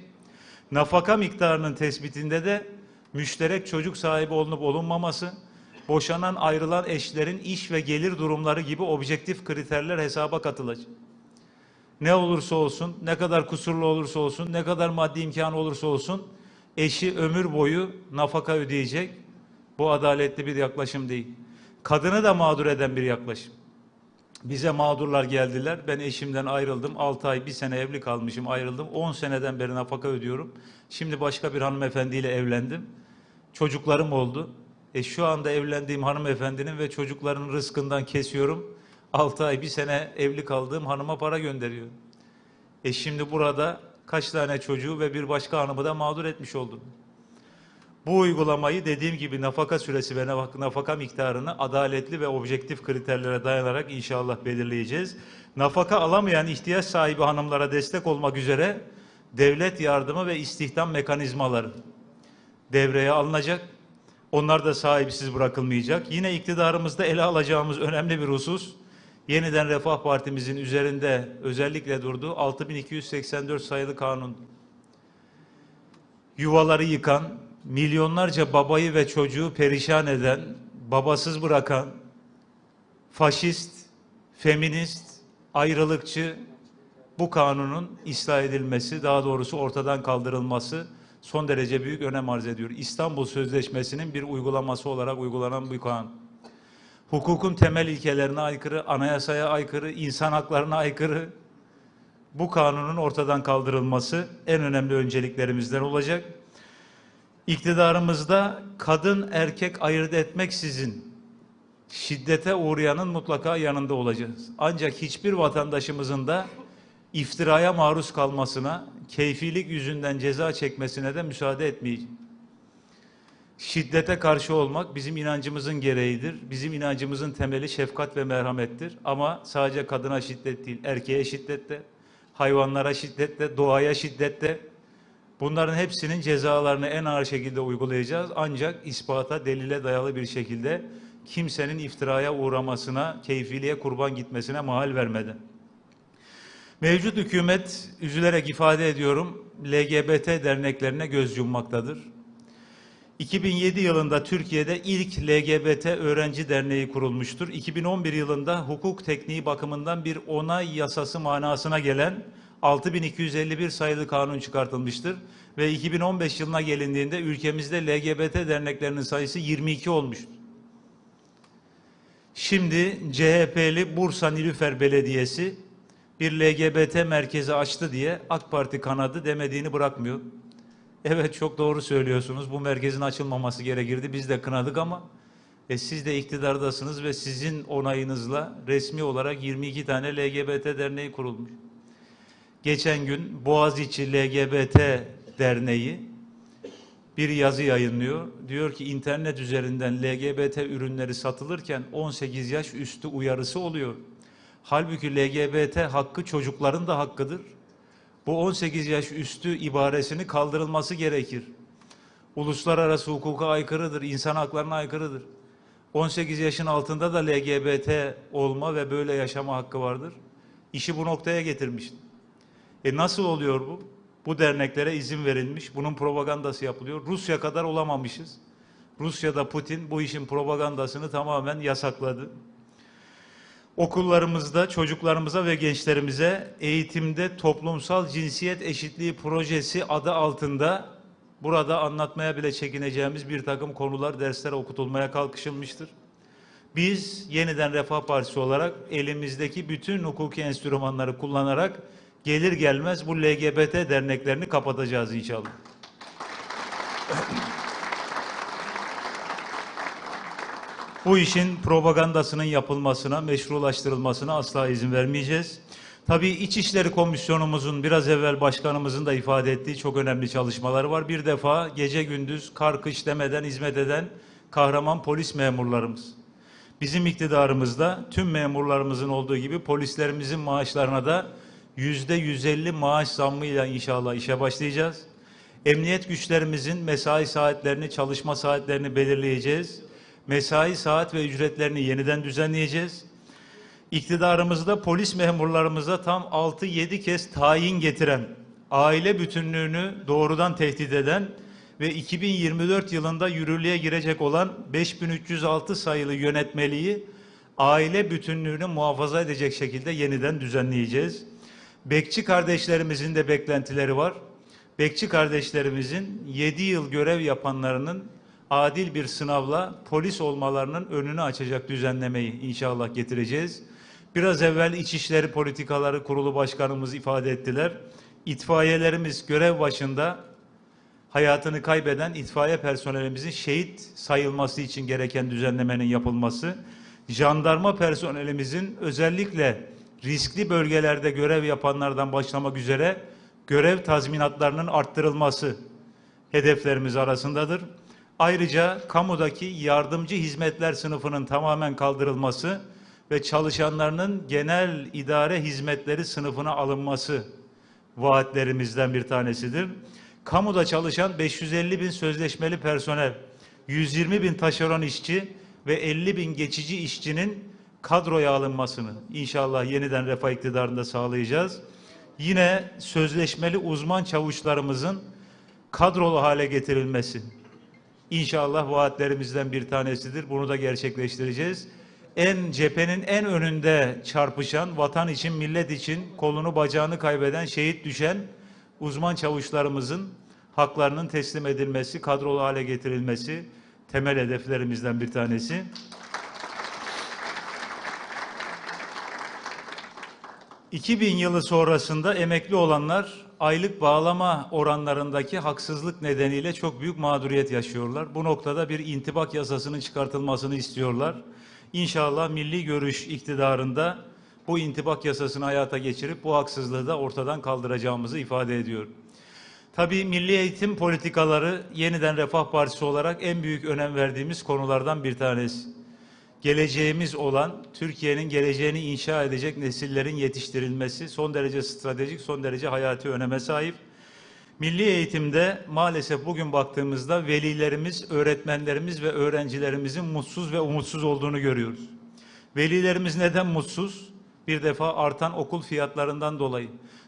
Nafaka miktarının tespitinde de müşterek çocuk sahibi olunup olunmaması, boşanan ayrılan eşlerin iş ve gelir durumları gibi objektif kriterler hesaba katılacak. Ne olursa olsun, ne kadar kusurlu olursa olsun, ne kadar maddi imkanı olursa olsun eşi ömür boyu nafaka ödeyecek. Bu adaletli bir yaklaşım değil. Kadını da mağdur eden bir yaklaşım. Bize mağdurlar geldiler. Ben eşimden ayrıldım. 6 ay, bir sene evli kalmışım, ayrıldım. 10 seneden beri nafaka ödüyorum. Şimdi başka bir hanımefendiyle evlendim. Çocuklarım oldu. E şu anda evlendiğim hanımefendinin ve çocukların rızkından kesiyorum. 6 ay, bir sene evli kaldığım hanıma para gönderiyor. E şimdi burada kaç tane çocuğu ve bir başka hanımı da mağdur etmiş oldum. Bu uygulamayı dediğim gibi nafaka süresi ve nafaka miktarını adaletli ve objektif kriterlere dayanarak inşallah belirleyeceğiz. Nafaka alamayan ihtiyaç sahibi hanımlara destek olmak üzere devlet yardımı ve istihdam mekanizmaları devreye alınacak. Onlar da sahipsiz bırakılmayacak. Yine iktidarımızda ele alacağımız önemli bir husus, yeniden Refah Partimizin üzerinde özellikle durduğu 6284 sayılı kanun. Yuvaları yıkan, milyonlarca babayı ve çocuğu perişan eden, babasız bırakan, faşist, feminist, ayrılıkçı bu kanunun ıslah edilmesi, daha doğrusu ortadan kaldırılması son derece büyük önem arz ediyor. İstanbul Sözleşmesi'nin bir uygulaması olarak uygulanan bu kanun. Hukukun temel ilkelerine aykırı, anayasaya aykırı, insan haklarına aykırı bu kanunun ortadan kaldırılması en önemli önceliklerimizden olacak. İktidarımızda kadın erkek ayırt etmeksizin şiddete uğrayanın mutlaka yanında olacağız. Ancak hiçbir vatandaşımızın da iftiraya maruz kalmasına, keyfilik yüzünden ceza çekmesine de müsaade etmeyeceğiz. Şiddete karşı olmak bizim inancımızın gereğidir. Bizim inancımızın temeli şefkat ve merhamettir. Ama sadece kadına şiddet değil, erkeğe şiddette, hayvanlara şiddette, doğaya şiddette. Bunların hepsinin cezalarını en ağır şekilde uygulayacağız. Ancak ispata, delile dayalı bir şekilde kimsenin iftiraya uğramasına, keyfiliğe kurban gitmesine mahal vermeden. Mevcut hükümet, üzülerek ifade ediyorum, LGBT derneklerine göz yummaktadır. 2007 yılında Türkiye'de ilk LGBT öğrenci derneği kurulmuştur. 2011 yılında hukuk tekniği bakımından bir onay yasası manasına gelen 6251 sayılı kanun çıkartılmıştır. Ve 2015 yılına gelindiğinde ülkemizde LGBT derneklerinin sayısı 22 olmuştur. Şimdi CHP'li Bursa Nilüfer Belediyesi bir LGBT merkezi açtı diye AK Parti kanadı demediğini bırakmıyor. Evet çok doğru söylüyorsunuz. Bu merkezin açılmaması gerekirdi. Biz de kınadık ama e, siz de iktidardasınız ve sizin onayınızla resmi olarak 22 tane LGBT derneği kurulmuş. Geçen gün Boğaziçi LGBT Derneği bir yazı yayınlıyor. Diyor ki internet üzerinden LGBT ürünleri satılırken 18 yaş üstü uyarısı oluyor. Halbuki LGBT hakkı çocukların da hakkıdır. Bu 18 yaş üstü ibaresini kaldırılması gerekir. Uluslararası hukuka aykırıdır, insan haklarına aykırıdır. 18 yaşın altında da LGBT olma ve böyle yaşama hakkı vardır. İşi bu noktaya getirmiştir. E nasıl oluyor bu? Bu derneklere izin verilmiş, bunun propagandası yapılıyor. Rusya kadar olamamışız. Rusya'da Putin bu işin propagandasını tamamen yasakladı. Okullarımızda çocuklarımıza ve gençlerimize eğitimde toplumsal cinsiyet eşitliği projesi adı altında burada anlatmaya bile çekineceğimiz bir takım konular derslere okutulmaya kalkışılmıştır. Biz yeniden Refah Partisi olarak elimizdeki bütün hukuki enstrümanları kullanarak gelir gelmez bu LGBT derneklerini kapatacağız inşallah. Bu işin propagandasının yapılmasına, meşrulaştırılmasına asla izin vermeyeceğiz. Tabii İçişleri Komisyonumuzun biraz evvel başkanımızın da ifade ettiği çok önemli çalışmaları var. Bir defa gece gündüz kar kış demeden hizmet eden kahraman polis memurlarımız. Bizim iktidarımızda tüm memurlarımızın olduğu gibi polislerimizin maaşlarına da yüzde 150 maaş zammıyla inşallah işe başlayacağız. Emniyet güçlerimizin mesai saatlerini, çalışma saatlerini belirleyeceğiz. Mesai saat ve ücretlerini yeniden düzenleyeceğiz. İktidarımızda polis memurlarımıza tam 6-7 kez tayin getiren, aile bütünlüğünü doğrudan tehdit eden ve 2024 yılında yürürlüğe girecek olan 5306 sayılı yönetmeliği aile bütünlüğünü muhafaza edecek şekilde yeniden düzenleyeceğiz. Bekçi kardeşlerimizin de beklentileri var. Bekçi kardeşlerimizin 7 yıl görev yapanlarının adil bir sınavla polis olmalarının önünü açacak düzenlemeyi inşallah getireceğiz. Biraz evvel İçişleri Politikaları Kurulu Başkanımız ifade ettiler. İtfaiyelerimiz görev başında hayatını kaybeden itfaiye personelimizin şehit sayılması için gereken düzenlemenin yapılması, jandarma personelimizin özellikle riskli bölgelerde görev yapanlardan başlamak üzere görev tazminatlarının arttırılması hedeflerimiz arasındadır. Ayrıca kamudaki yardımcı hizmetler sınıfının tamamen kaldırılması ve çalışanlarının genel idare hizmetleri sınıfına alınması vaatlerimizden bir tanesidir. Kamuda çalışan 550 bin sözleşmeli personel, 120 bin taşeron işçi ve 50 bin geçici işçinin kadroya alınmasını inşallah yeniden refah iktidarında sağlayacağız. Yine sözleşmeli uzman çavuşlarımızın kadrolu hale getirilmesi inşallah vaatlerimizden bir tanesidir. Bunu da gerçekleştireceğiz. En cephenin en önünde çarpışan, vatan için, millet için kolunu bacağını kaybeden, şehit düşen uzman çavuşlarımızın haklarının teslim edilmesi, kadrolu hale getirilmesi temel hedeflerimizden bir tanesi. 2000 yılı sonrasında emekli olanlar aylık bağlama oranlarındaki haksızlık nedeniyle çok büyük mağduriyet yaşıyorlar. Bu noktada bir intibak yasasının çıkartılmasını istiyorlar. İnşallah milli görüş iktidarında bu intibak yasasını hayata geçirip bu haksızlığı da ortadan kaldıracağımızı ifade ediyorum. Tabii milli eğitim politikaları yeniden Refah Partisi olarak en büyük önem verdiğimiz konulardan bir tanesi geleceğimiz olan Türkiye'nin geleceğini inşa edecek nesillerin yetiştirilmesi son derece stratejik, son derece hayati öneme sahip. Milli eğitimde maalesef bugün baktığımızda velilerimiz, öğretmenlerimiz ve öğrencilerimizin mutsuz ve umutsuz olduğunu görüyoruz. Velilerimiz neden mutsuz? Bir defa artan okul fiyatlarından dolayı,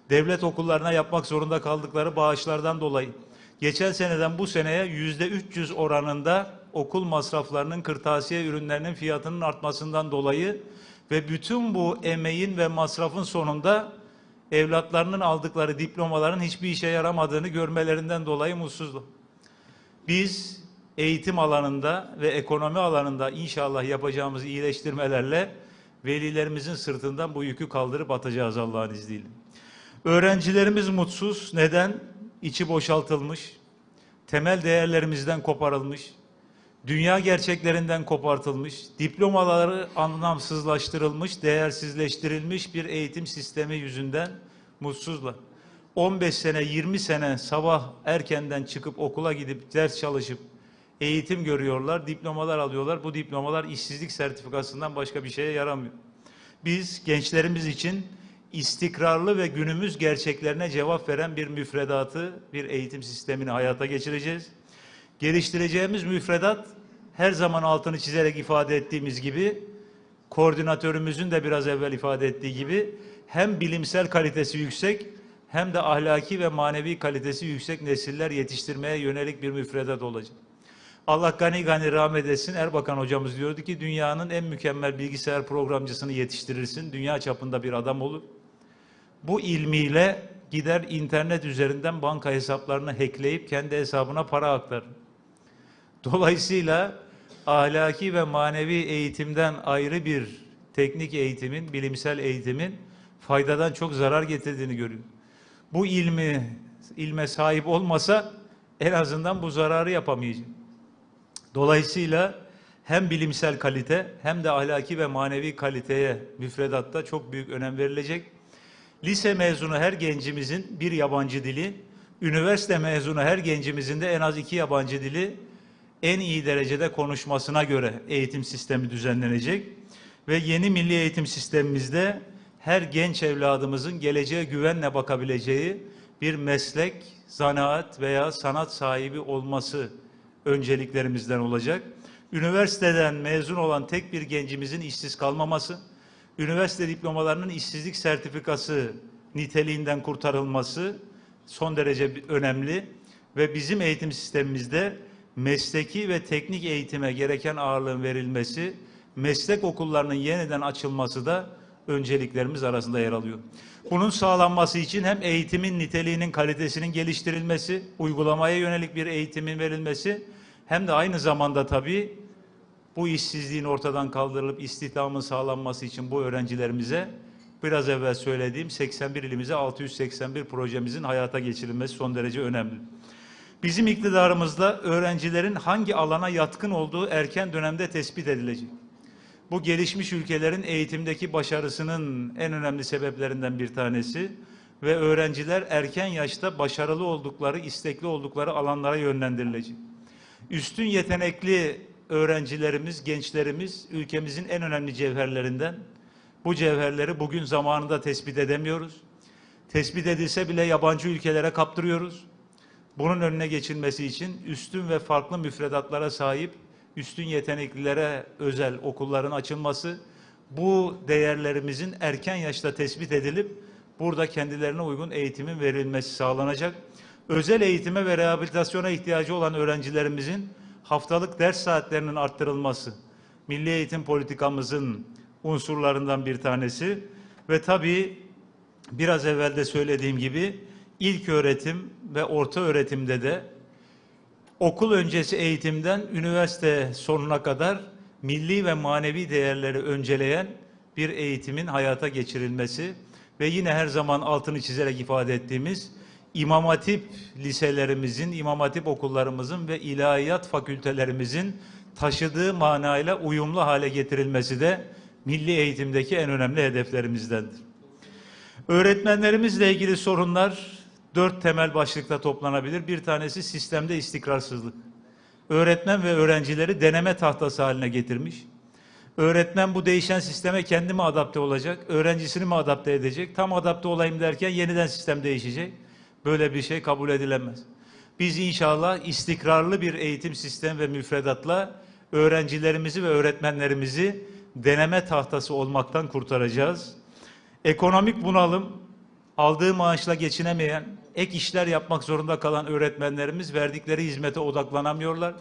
devlet okullarına yapmak zorunda kaldıkları bağışlardan dolayı, geçen seneden bu seneye yüzde 300 oranında okul masraflarının, kırtasiye ürünlerinin fiyatının artmasından dolayı ve bütün bu emeğin ve masrafın sonunda evlatlarının aldıkları diplomaların hiçbir işe yaramadığını görmelerinden dolayı mutsuzluk. Biz eğitim alanında ve ekonomi alanında inşallah yapacağımız iyileştirmelerle velilerimizin sırtından bu yükü kaldırıp atacağız Allah'ın izniyle. Öğrencilerimiz mutsuz. Neden? İçi boşaltılmış, temel değerlerimizden koparılmış, dünya gerçeklerinden kopartılmış, diplomaları anlamsızlaştırılmış, değersizleştirilmiş bir eğitim sistemi yüzünden mutsuzlar. 15 sene, 20 sene sabah erkenden çıkıp okula gidip ders çalışıp eğitim görüyorlar, diplomalar alıyorlar. Bu diplomalar işsizlik sertifikasından başka bir şeye yaramıyor. Biz gençlerimiz için istikrarlı ve günümüz gerçeklerine cevap veren bir müfredatı, bir eğitim sistemini hayata geçireceğiz. Geliştireceğimiz müfredat her zaman altını çizerek ifade ettiğimiz gibi koordinatörümüzün de biraz evvel ifade ettiği gibi hem bilimsel kalitesi yüksek hem de ahlaki ve manevi kalitesi yüksek nesiller yetiştirmeye yönelik bir müfredat olacak. Allah gani gani rahmet etsin. Erbakan hocamız diyordu ki dünyanın en mükemmel bilgisayar programcısını yetiştirirsin. Dünya çapında bir adam olur. Bu ilmiyle gider internet üzerinden banka hesaplarını hackleyip kendi hesabına para aktarır. Dolayısıyla ahlaki ve manevi eğitimden ayrı bir teknik eğitimin, bilimsel eğitimin faydadan çok zarar getirdiğini görüyor. Bu ilmi, ilme sahip olmasa en azından bu zararı yapamayacak. Dolayısıyla hem bilimsel kalite hem de ahlaki ve manevi kaliteye müfredatta çok büyük önem verilecek. Lise mezunu her gencimizin bir yabancı dili, üniversite mezunu her gencimizin de en az iki yabancı dili en iyi derecede konuşmasına göre eğitim sistemi düzenlenecek ve yeni milli eğitim sistemimizde her genç evladımızın geleceğe güvenle bakabileceği bir meslek, zanaat veya sanat sahibi olması önceliklerimizden olacak. Üniversiteden mezun olan tek bir gencimizin işsiz kalmaması, üniversite diplomalarının işsizlik sertifikası niteliğinden kurtarılması son derece önemli ve bizim eğitim sistemimizde mesleki ve teknik eğitime gereken ağırlığın verilmesi, meslek okullarının yeniden açılması da önceliklerimiz arasında yer alıyor. Bunun sağlanması için hem eğitimin niteliğinin kalitesinin geliştirilmesi, uygulamaya yönelik bir eğitimin verilmesi hem de aynı zamanda tabii bu işsizliğin ortadan kaldırılıp istihdamın sağlanması için bu öğrencilerimize biraz evvel söylediğim 81 ilimize 681 projemizin hayata geçirilmesi son derece önemli. Bizim iktidarımızda öğrencilerin hangi alana yatkın olduğu erken dönemde tespit edilecek. Bu gelişmiş ülkelerin eğitimdeki başarısının en önemli sebeplerinden bir tanesi ve öğrenciler erken yaşta başarılı oldukları, istekli oldukları alanlara yönlendirilecek. Üstün yetenekli öğrencilerimiz, gençlerimiz ülkemizin en önemli cevherlerinden. Bu cevherleri bugün zamanında tespit edemiyoruz. Tespit edilse bile yabancı ülkelere kaptırıyoruz. Bunun önüne geçilmesi için üstün ve farklı müfredatlara sahip, üstün yeteneklilere özel okulların açılması, bu değerlerimizin erken yaşta tespit edilip burada kendilerine uygun eğitimin verilmesi sağlanacak. Özel eğitime ve rehabilitasyona ihtiyacı olan öğrencilerimizin haftalık ders saatlerinin arttırılması, milli eğitim politikamızın unsurlarından bir tanesi ve tabii biraz evvel de söylediğim gibi ilk öğretim ve orta öğretimde de okul öncesi eğitimden üniversite sonuna kadar milli ve manevi değerleri önceleyen bir eğitimin hayata geçirilmesi ve yine her zaman altını çizerek ifade ettiğimiz İmam Hatip liselerimizin, İmam Hatip okullarımızın ve ilahiyat fakültelerimizin taşıdığı manayla uyumlu hale getirilmesi de milli eğitimdeki en önemli hedeflerimizdendir. Öğretmenlerimizle ilgili sorunlar dört temel başlıkta toplanabilir. Bir tanesi sistemde istikrarsızlık. Öğretmen ve öğrencileri deneme tahtası haline getirmiş. Öğretmen bu değişen sisteme kendi mi adapte olacak, öğrencisini mi adapte edecek? Tam adapte olayım derken yeniden sistem değişecek. Böyle bir şey kabul edilemez. Biz inşallah istikrarlı bir eğitim sistemi ve müfredatla öğrencilerimizi ve öğretmenlerimizi deneme tahtası olmaktan kurtaracağız. Ekonomik bunalım, aldığı maaşla geçinemeyen, ek işler yapmak zorunda kalan öğretmenlerimiz verdikleri hizmete odaklanamıyorlar.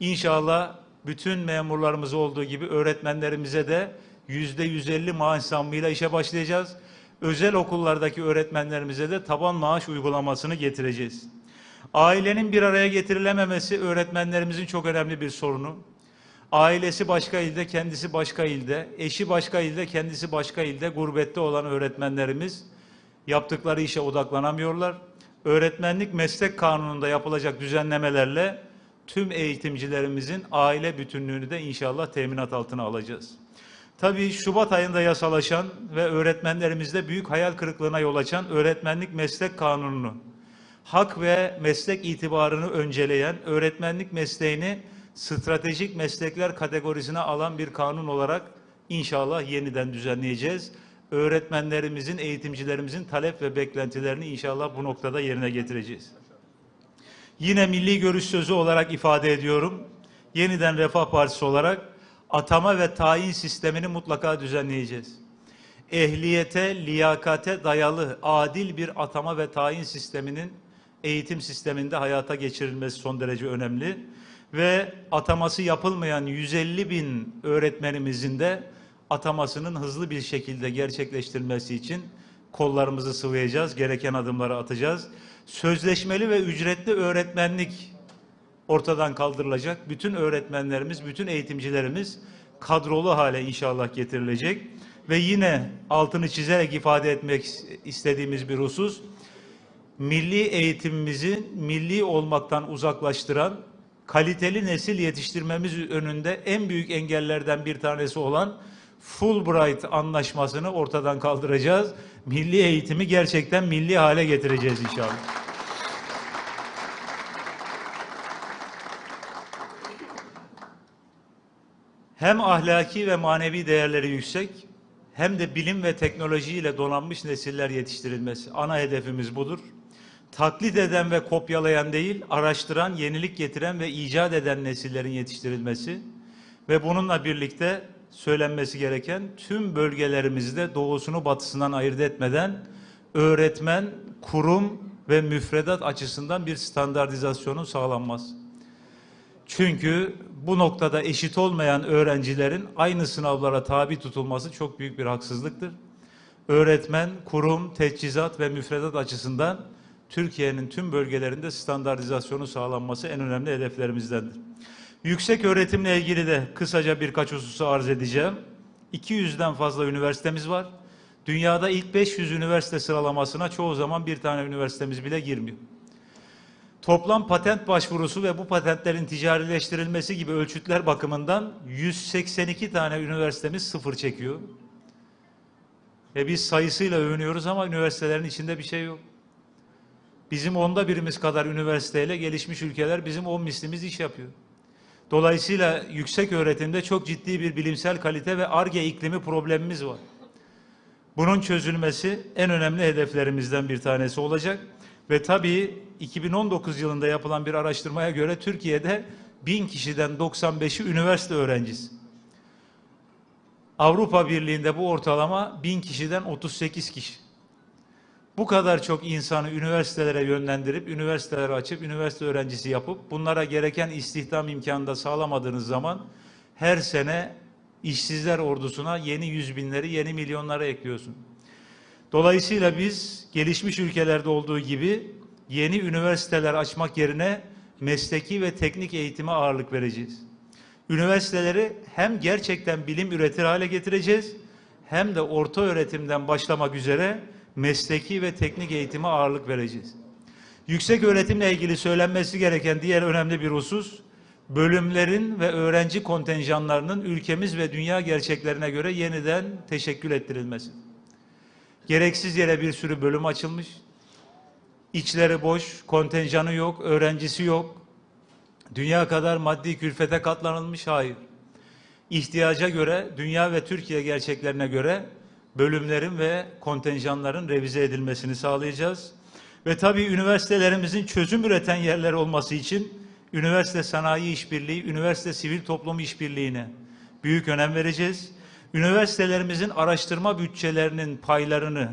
İnşallah bütün memurlarımız olduğu gibi öğretmenlerimize de yüzde 150 maaş zammıyla işe başlayacağız. Özel okullardaki öğretmenlerimize de taban maaş uygulamasını getireceğiz. Ailenin bir araya getirilememesi öğretmenlerimizin çok önemli bir sorunu. Ailesi başka ilde, kendisi başka ilde, eşi başka ilde, kendisi başka ilde, gurbette olan öğretmenlerimiz yaptıkları işe odaklanamıyorlar. Öğretmenlik meslek kanununda yapılacak düzenlemelerle tüm eğitimcilerimizin aile bütünlüğünü de inşallah teminat altına alacağız. Tabii Şubat ayında yasalaşan ve öğretmenlerimizde büyük hayal kırıklığına yol açan öğretmenlik meslek kanununu, hak ve meslek itibarını önceleyen, öğretmenlik mesleğini stratejik meslekler kategorisine alan bir kanun olarak inşallah yeniden düzenleyeceğiz. Öğretmenlerimizin, eğitimcilerimizin talep ve beklentilerini inşallah bu noktada yerine getireceğiz. Yine milli görüş sözü olarak ifade ediyorum. Yeniden Refah Partisi olarak atama ve tayin sistemini mutlaka düzenleyeceğiz. Ehliyete, liyakate dayalı adil bir atama ve tayin sisteminin eğitim sisteminde hayata geçirilmesi son derece önemli. Ve ataması yapılmayan 150 bin öğretmenimizin de atamasının hızlı bir şekilde gerçekleştirilmesi için kollarımızı sıvayacağız, gereken adımları atacağız. Sözleşmeli ve ücretli öğretmenlik ortadan kaldırılacak. Bütün öğretmenlerimiz, bütün eğitimcilerimiz kadrolu hale inşallah getirilecek. Ve yine altını çizerek ifade etmek istediğimiz bir husus, milli eğitimimizi milli olmaktan uzaklaştıran, kaliteli nesil yetiştirmemiz önünde en büyük engellerden bir tanesi olan Fulbright anlaşmasını ortadan kaldıracağız. Milli eğitimi gerçekten milli hale getireceğiz inşallah. Hem ahlaki ve manevi değerleri yüksek, hem de bilim ve teknolojiyle donanmış nesiller yetiştirilmesi. Ana hedefimiz budur. Taklit eden ve kopyalayan değil, araştıran, yenilik getiren ve icat eden nesillerin yetiştirilmesi ve bununla birlikte söylenmesi gereken tüm bölgelerimizde doğusunu batısından ayırt etmeden öğretmen, kurum ve müfredat açısından bir standartizasyonun sağlanması. Çünkü bu noktada eşit olmayan öğrencilerin aynı sınavlara tabi tutulması çok büyük bir haksızlıktır. Öğretmen, kurum, teçhizat ve müfredat açısından Türkiye'nin tüm bölgelerinde standartizasyonu sağlanması en önemli hedeflerimizdendir. Yüksek öğretimle ilgili de kısaca birkaç hususu arz edeceğim. 200'den fazla üniversitemiz var. Dünyada ilk 500 üniversite sıralamasına çoğu zaman bir tane üniversitemiz bile girmiyor. Toplam patent başvurusu ve bu patentlerin ticarileştirilmesi gibi ölçütler bakımından 182 tane üniversitemiz sıfır çekiyor. E biz sayısıyla övünüyoruz ama üniversitelerin içinde bir şey yok. Bizim onda birimiz kadar üniversiteyle gelişmiş ülkeler bizim on mislimiz iş yapıyor. Dolayısıyla yüksek öğretimde çok ciddi bir bilimsel kalite ve ARGE iklimi problemimiz var. Bunun çözülmesi en önemli hedeflerimizden bir tanesi olacak. Ve tabii 2019 yılında yapılan bir araştırmaya göre Türkiye'de 1000 kişiden 95'i üniversite öğrencisi. Avrupa Birliği'nde bu ortalama 1000 kişiden 38 kişi. Bu kadar çok insanı üniversitelere yönlendirip, üniversiteleri açıp, üniversite öğrencisi yapıp, bunlara gereken istihdam imkanı da sağlamadığınız zaman her sene işsizler ordusuna yeni yüz binleri, yeni milyonları ekliyorsun. Dolayısıyla biz gelişmiş ülkelerde olduğu gibi yeni üniversiteler açmak yerine mesleki ve teknik eğitime ağırlık vereceğiz. Üniversiteleri hem gerçekten bilim üretir hale getireceğiz hem de orta öğretimden başlamak üzere mesleki ve teknik eğitime ağırlık vereceğiz. Yüksek öğretimle ilgili söylenmesi gereken diğer önemli bir husus, bölümlerin ve öğrenci kontenjanlarının ülkemiz ve dünya gerçeklerine göre yeniden teşekkül ettirilmesi. Gereksiz yere bir sürü bölüm açılmış. İçleri boş, kontenjanı yok, öğrencisi yok. Dünya kadar maddi külfete katlanılmış hayır. İhtiyaca göre, dünya ve Türkiye gerçeklerine göre bölümlerin ve kontenjanların revize edilmesini sağlayacağız. Ve tabii üniversitelerimizin çözüm üreten yerler olması için üniversite sanayi işbirliği, üniversite sivil toplum işbirliğine büyük önem vereceğiz. Üniversitelerimizin araştırma bütçelerinin paylarını,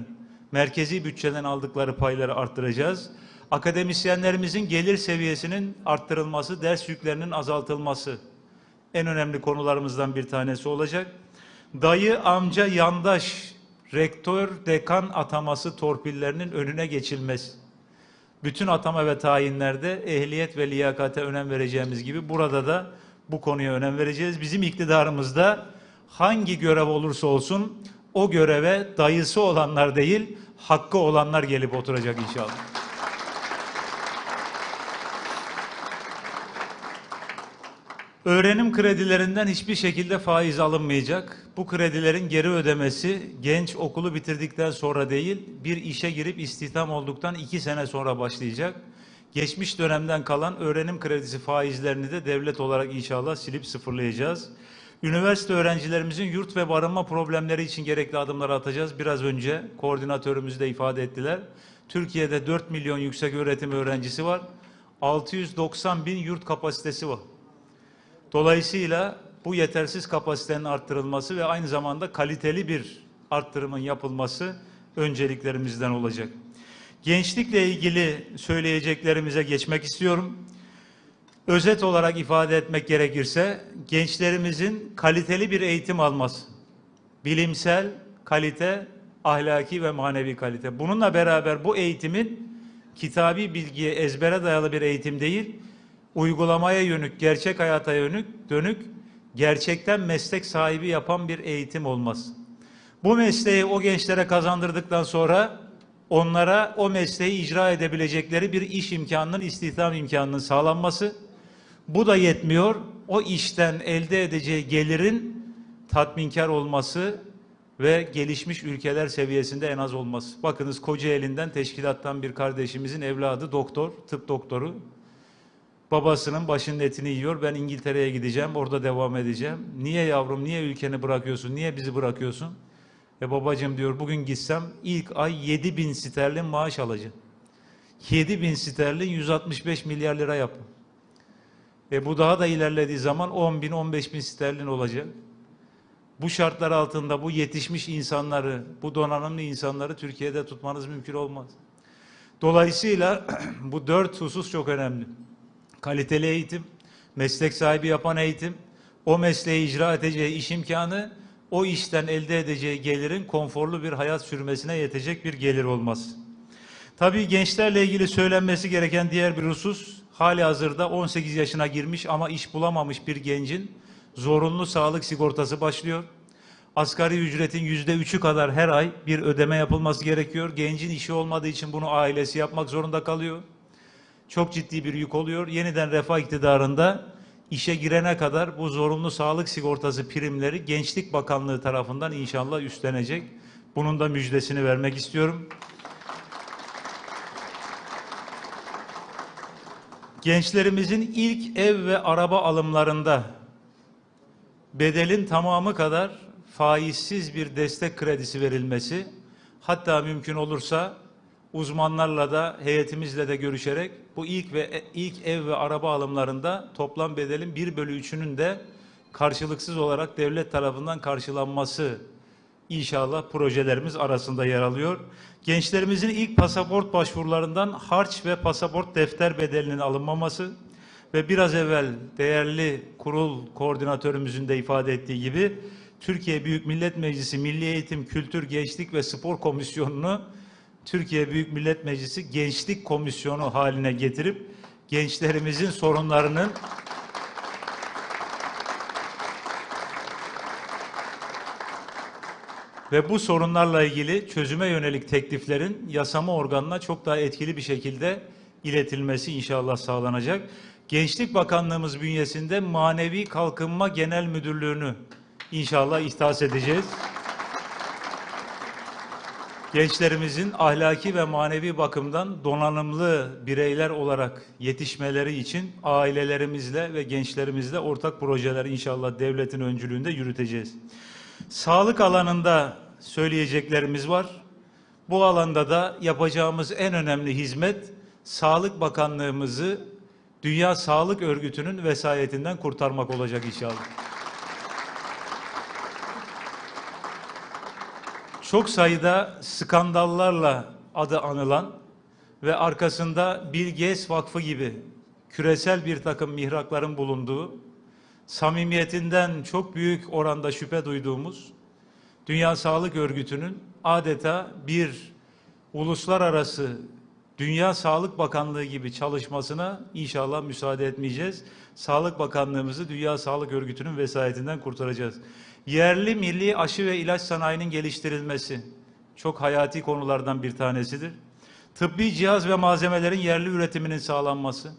merkezi bütçeden aldıkları payları arttıracağız. Akademisyenlerimizin gelir seviyesinin arttırılması, ders yüklerinin azaltılması en önemli konularımızdan bir tanesi olacak. Dayı, amca, yandaş, rektör, dekan ataması torpillerinin önüne geçilmesi. Bütün atama ve tayinlerde ehliyet ve liyakate önem vereceğimiz gibi burada da bu konuya önem vereceğiz. Bizim iktidarımızda hangi görev olursa olsun o göreve dayısı olanlar değil, hakkı olanlar gelip oturacak inşallah. Öğrenim kredilerinden hiçbir şekilde faiz alınmayacak. Bu kredilerin geri ödemesi genç okulu bitirdikten sonra değil, bir işe girip istihdam olduktan iki sene sonra başlayacak. Geçmiş dönemden kalan öğrenim kredisi faizlerini de devlet olarak inşallah silip sıfırlayacağız. Üniversite öğrencilerimizin yurt ve barınma problemleri için gerekli adımları atacağız. Biraz önce koordinatörümüz de ifade ettiler. Türkiye'de 4 milyon yüksek öğretim öğrencisi var. 690 bin yurt kapasitesi var. Dolayısıyla bu yetersiz kapasitenin arttırılması ve aynı zamanda kaliteli bir arttırımın yapılması önceliklerimizden olacak. Gençlikle ilgili söyleyeceklerimize geçmek istiyorum. Özet olarak ifade etmek gerekirse gençlerimizin kaliteli bir eğitim alması, bilimsel kalite, ahlaki ve manevi kalite. Bununla beraber bu eğitimin kitabi bilgiye ezbere dayalı bir eğitim değil, uygulamaya yönük, gerçek hayata yönük, dönük, gerçekten meslek sahibi yapan bir eğitim olması. Bu mesleği o gençlere kazandırdıktan sonra onlara o mesleği icra edebilecekleri bir iş imkanının, istihdam imkanının sağlanması. Bu da yetmiyor. O işten elde edeceği gelirin tatminkar olması ve gelişmiş ülkeler seviyesinde en az olması. Bakınız Kocaeli'nden teşkilattan bir kardeşimizin evladı doktor, tıp doktoru. Babasının başının etini yiyor. Ben İngiltere'ye gideceğim, orada devam edeceğim. Niye yavrum, niye ülkeni bırakıyorsun, niye bizi bırakıyorsun? E babacığım diyor bugün gitsem ilk ay 7 bin sterlin maaş alacağım. 7 bin sterlin 165 milyar lira yapın. E bu daha da ilerlediği zaman 10 bin 15 bin sterlin olacak. Bu şartlar altında bu yetişmiş insanları, bu donanımlı insanları Türkiye'de tutmanız mümkün olmaz. Dolayısıyla bu dört husus çok önemli. Kaliteli eğitim, meslek sahibi yapan eğitim, o mesleği icra edeceği iş imkanı, o işten elde edeceği gelirin konforlu bir hayat sürmesine yetecek bir gelir olması. Tabii gençlerle ilgili söylenmesi gereken diğer bir husus, hali hazırda 18 yaşına girmiş ama iş bulamamış bir gencin zorunlu sağlık sigortası başlıyor. Asgari ücretin yüzde üçü kadar her ay bir ödeme yapılması gerekiyor. Gencin işi olmadığı için bunu ailesi yapmak zorunda kalıyor. Çok ciddi bir yük oluyor. Yeniden refah iktidarında işe girene kadar bu zorunlu sağlık sigortası primleri Gençlik Bakanlığı tarafından inşallah üstlenecek. Bunun da müjdesini vermek istiyorum. Gençlerimizin ilk ev ve araba alımlarında bedelin tamamı kadar faizsiz bir destek kredisi verilmesi, hatta mümkün olursa uzmanlarla da heyetimizle de görüşerek bu ilk ve ilk ev ve araba alımlarında toplam bedelin 1 bölü 3'ünün de karşılıksız olarak devlet tarafından karşılanması inşallah projelerimiz arasında yer alıyor. Gençlerimizin ilk pasaport başvurularından harç ve pasaport defter bedelinin alınmaması ve biraz evvel değerli kurul koordinatörümüzün de ifade ettiği gibi Türkiye Büyük Millet Meclisi Milli Eğitim, Kültür, Gençlik ve Spor Komisyonu'nu Türkiye Büyük Millet Meclisi Gençlik Komisyonu haline getirip gençlerimizin sorunlarının ve bu sorunlarla ilgili çözüme yönelik tekliflerin yasama organına çok daha etkili bir şekilde iletilmesi inşallah sağlanacak. Gençlik Bakanlığımız bünyesinde Manevi Kalkınma Genel Müdürlüğü'nü inşallah ihtas edeceğiz. Gençlerimizin ahlaki ve manevi bakımdan donanımlı bireyler olarak yetişmeleri için ailelerimizle ve gençlerimizle ortak projeler inşallah devletin öncülüğünde yürüteceğiz. Sağlık alanında söyleyeceklerimiz var. Bu alanda da yapacağımız en önemli hizmet Sağlık Bakanlığımızı Dünya Sağlık Örgütü'nün vesayetinden kurtarmak olacak inşallah. Çok sayıda skandallarla adı anılan ve arkasında Bill Gates Vakfı gibi küresel bir takım mihrakların bulunduğu, samimiyetinden çok büyük oranda şüphe duyduğumuz Dünya Sağlık Örgütü'nün adeta bir uluslararası Dünya Sağlık Bakanlığı gibi çalışmasına inşallah müsaade etmeyeceğiz. Sağlık Bakanlığımızı Dünya Sağlık Örgütü'nün vesayetinden kurtaracağız. Yerli milli aşı ve ilaç sanayinin geliştirilmesi çok hayati konulardan bir tanesidir. Tıbbi cihaz ve malzemelerin yerli üretiminin sağlanması,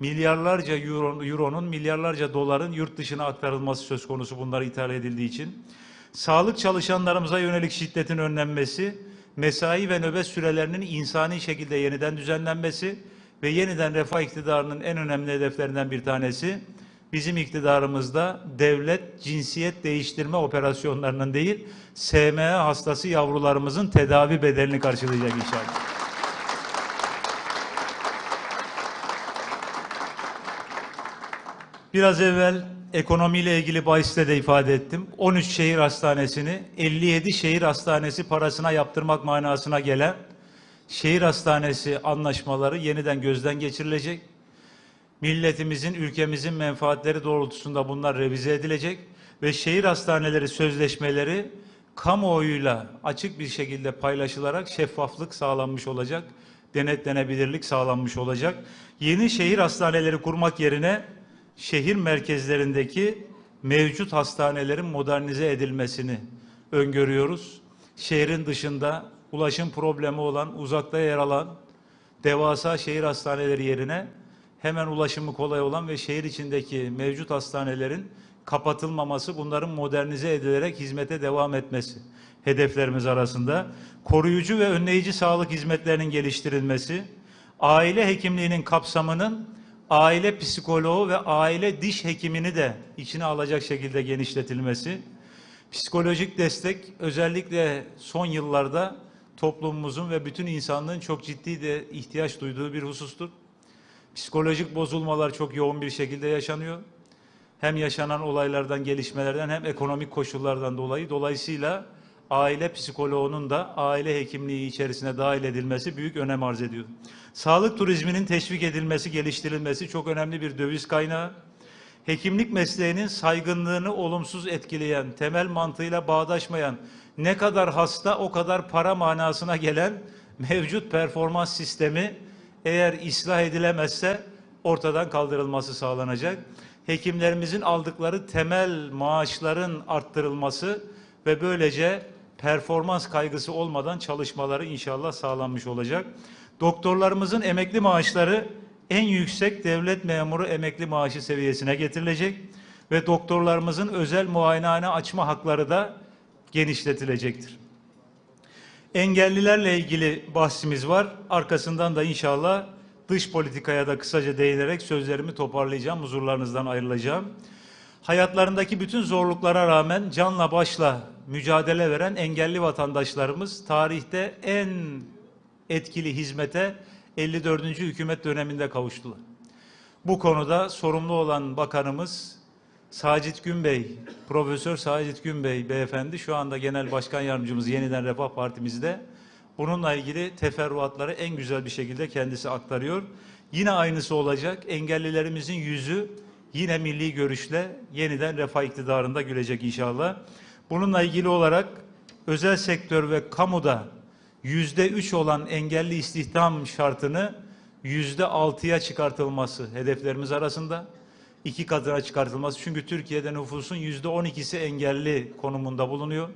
milyarlarca euro, euronun, milyarlarca doların yurt dışına aktarılması söz konusu bunlar ithal edildiği için. Sağlık çalışanlarımıza yönelik şiddetin önlenmesi, mesai ve nöbet sürelerinin insani şekilde yeniden düzenlenmesi ve yeniden refah iktidarının en önemli hedeflerinden bir tanesi bizim iktidarımızda devlet cinsiyet değiştirme operasyonlarının değil SMA hastası yavrularımızın tedavi bedelini karşılayacak inşallah. Biraz evvel ekonomiyle ilgili bahiste de ifade ettim. 13 şehir hastanesini 57 şehir hastanesi parasına yaptırmak manasına gelen şehir hastanesi anlaşmaları yeniden gözden geçirilecek. Milletimizin, ülkemizin menfaatleri doğrultusunda bunlar revize edilecek ve şehir hastaneleri sözleşmeleri kamuoyuyla açık bir şekilde paylaşılarak şeffaflık sağlanmış olacak, denetlenebilirlik sağlanmış olacak. Yeni şehir hastaneleri kurmak yerine şehir merkezlerindeki mevcut hastanelerin modernize edilmesini öngörüyoruz. Şehrin dışında ulaşım problemi olan, uzakta yer alan devasa şehir hastaneleri yerine hemen ulaşımı kolay olan ve şehir içindeki mevcut hastanelerin kapatılmaması, bunların modernize edilerek hizmete devam etmesi hedeflerimiz arasında. Koruyucu ve önleyici sağlık hizmetlerinin geliştirilmesi, aile hekimliğinin kapsamının aile psikoloğu ve aile diş hekimini de içine alacak şekilde genişletilmesi, psikolojik destek özellikle son yıllarda toplumumuzun ve bütün insanlığın çok ciddi de ihtiyaç duyduğu bir husustur. Psikolojik bozulmalar çok yoğun bir şekilde yaşanıyor. Hem yaşanan olaylardan, gelişmelerden hem ekonomik koşullardan dolayı. Dolayısıyla aile psikoloğunun da aile hekimliği içerisine dahil edilmesi büyük önem arz ediyor. Sağlık turizminin teşvik edilmesi, geliştirilmesi çok önemli bir döviz kaynağı. Hekimlik mesleğinin saygınlığını olumsuz etkileyen, temel mantığıyla bağdaşmayan, ne kadar hasta o kadar para manasına gelen mevcut performans sistemi eğer ıslah edilemezse ortadan kaldırılması sağlanacak. Hekimlerimizin aldıkları temel maaşların arttırılması ve böylece performans kaygısı olmadan çalışmaları inşallah sağlanmış olacak. Doktorlarımızın emekli maaşları en yüksek devlet memuru emekli maaşı seviyesine getirilecek ve doktorlarımızın özel muayenehane açma hakları da genişletilecektir. Engellilerle ilgili bahsimiz var. Arkasından da inşallah dış politikaya da kısaca değinerek sözlerimi toparlayacağım, huzurlarınızdan ayrılacağım. Hayatlarındaki bütün zorluklara rağmen canla başla mücadele veren engelli vatandaşlarımız tarihte en etkili hizmete 54. hükümet döneminde kavuştular. Bu konuda sorumlu olan bakanımız Sacit Günbey, Profesör Sacit Günbey beyefendi şu anda Genel Başkan Yardımcımız Yeniden Refah Partimizde. Bununla ilgili teferruatları en güzel bir şekilde kendisi aktarıyor. Yine aynısı olacak. Engellilerimizin yüzü yine milli görüşle yeniden refah iktidarında gülecek inşallah. Bununla ilgili olarak özel sektör ve kamuda yüzde üç olan engelli istihdam şartını yüzde altıya çıkartılması hedeflerimiz arasında. İki katına çıkartılması. Çünkü Türkiye'de nüfusun yüzde on ikisi engelli konumunda bulunuyor.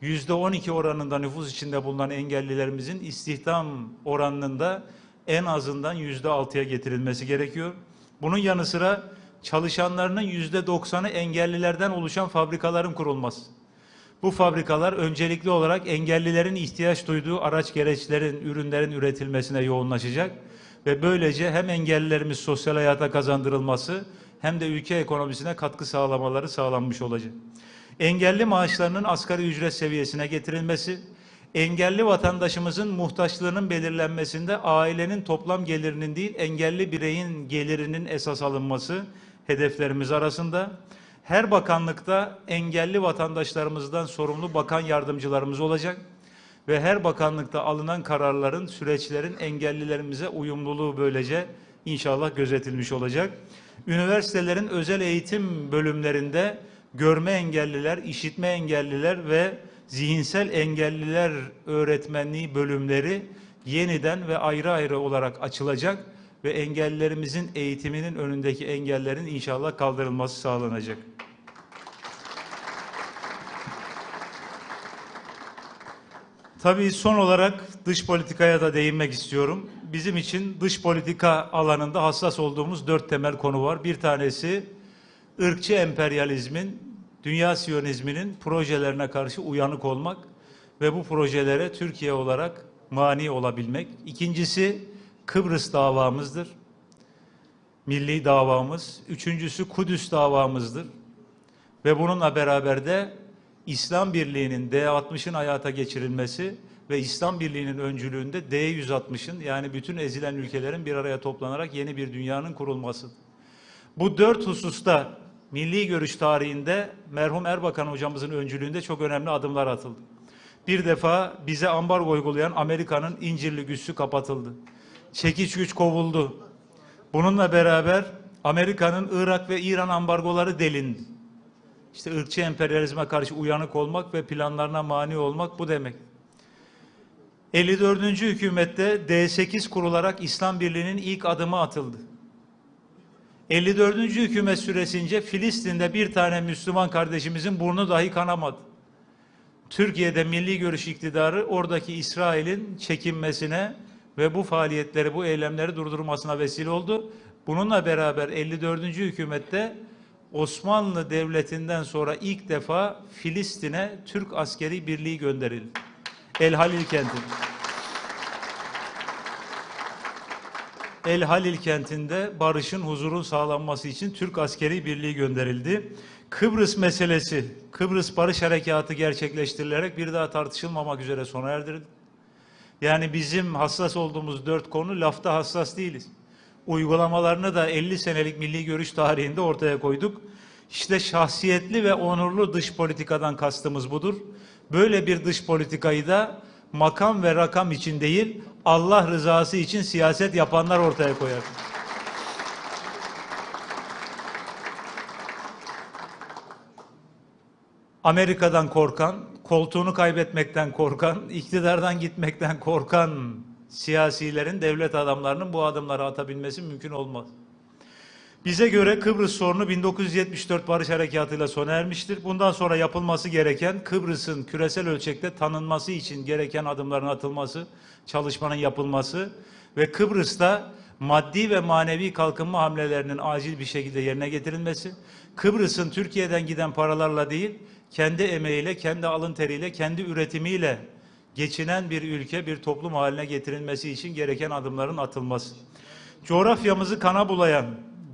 Yüzde on iki oranında nüfus içinde bulunan engellilerimizin istihdam oranında en azından yüzde altıya getirilmesi gerekiyor. Bunun yanı sıra çalışanlarının yüzde doksanı engellilerden oluşan fabrikaların kurulması. Bu fabrikalar öncelikli olarak engellilerin ihtiyaç duyduğu araç gereçlerin, ürünlerin üretilmesine yoğunlaşacak ve böylece hem engellilerimiz sosyal hayata kazandırılması hem de ülke ekonomisine katkı sağlamaları sağlanmış olacak. Engelli maaşlarının asgari ücret seviyesine getirilmesi, engelli vatandaşımızın muhtaçlığının belirlenmesinde ailenin toplam gelirinin değil engelli bireyin gelirinin esas alınması hedeflerimiz arasında. Her bakanlıkta engelli vatandaşlarımızdan sorumlu bakan yardımcılarımız olacak ve her bakanlıkta alınan kararların, süreçlerin engellilerimize uyumluluğu böylece inşallah gözetilmiş olacak. Üniversitelerin özel eğitim bölümlerinde görme engelliler, işitme engelliler ve zihinsel engelliler öğretmenliği bölümleri yeniden ve ayrı ayrı olarak açılacak ve engellilerimizin eğitiminin önündeki engellerin inşallah kaldırılması sağlanacak. Tabii son olarak dış politikaya da değinmek istiyorum. Bizim için dış politika alanında hassas olduğumuz dört temel konu var. Bir tanesi ırkçı emperyalizmin, dünya siyonizminin projelerine karşı uyanık olmak ve bu projelere Türkiye olarak mani olabilmek. İkincisi Kıbrıs davamızdır. Milli davamız. Üçüncüsü Kudüs davamızdır. Ve bununla beraber de İslam Birliği'nin D60'ın hayata geçirilmesi ve İslam Birliği'nin öncülüğünde D160'ın yani bütün ezilen ülkelerin bir araya toplanarak yeni bir dünyanın kurulması. Bu dört hususta milli görüş tarihinde merhum Erbakan hocamızın öncülüğünde çok önemli adımlar atıldı. Bir defa bize ambargo uygulayan Amerika'nın İncirli güçlü kapatıldı. Çekiç güç kovuldu. Bununla beraber Amerika'nın Irak ve İran ambargoları delindi. İşte ırkçı emperyalizme karşı uyanık olmak ve planlarına mani olmak bu demek. 54. hükümette D8 kurularak İslam Birliği'nin ilk adımı atıldı. 54. hükümet süresince Filistin'de bir tane Müslüman kardeşimizin burnu dahi kanamadı. Türkiye'de milli görüş iktidarı oradaki İsrail'in çekinmesine ve bu faaliyetleri, bu eylemleri durdurmasına vesile oldu. Bununla beraber 54. hükümette Osmanlı Devleti'nden sonra ilk defa Filistin'e Türk askeri birliği gönderildi. El Halil kenti. El Halil kentinde barışın, huzurun sağlanması için Türk askeri birliği gönderildi. Kıbrıs meselesi, Kıbrıs Barış Harekatı gerçekleştirilerek bir daha tartışılmamak üzere sona erdirildi. Yani bizim hassas olduğumuz dört konu lafta hassas değiliz. Uygulamalarını da 50 senelik milli görüş tarihinde ortaya koyduk. İşte şahsiyetli ve onurlu dış politikadan kastımız budur. Böyle bir dış politikayı da makam ve rakam için değil, Allah rızası için siyaset yapanlar ortaya koyar. Amerika'dan korkan, koltuğunu kaybetmekten korkan, iktidardan gitmekten korkan siyasilerin, devlet adamlarının bu adımları atabilmesi mümkün olmaz. Bize göre Kıbrıs sorunu 1974 Barış Harekatı'yla sona ermiştir. Bundan sonra yapılması gereken Kıbrıs'ın küresel ölçekte tanınması için gereken adımların atılması, çalışmanın yapılması ve Kıbrıs'ta maddi ve manevi kalkınma hamlelerinin acil bir şekilde yerine getirilmesi, Kıbrıs'ın Türkiye'den giden paralarla değil, kendi emeğiyle, kendi alın teriyle, kendi üretimiyle geçinen bir ülke, bir toplum haline getirilmesi için gereken adımların atılması. Coğrafyamızı kana bulayan,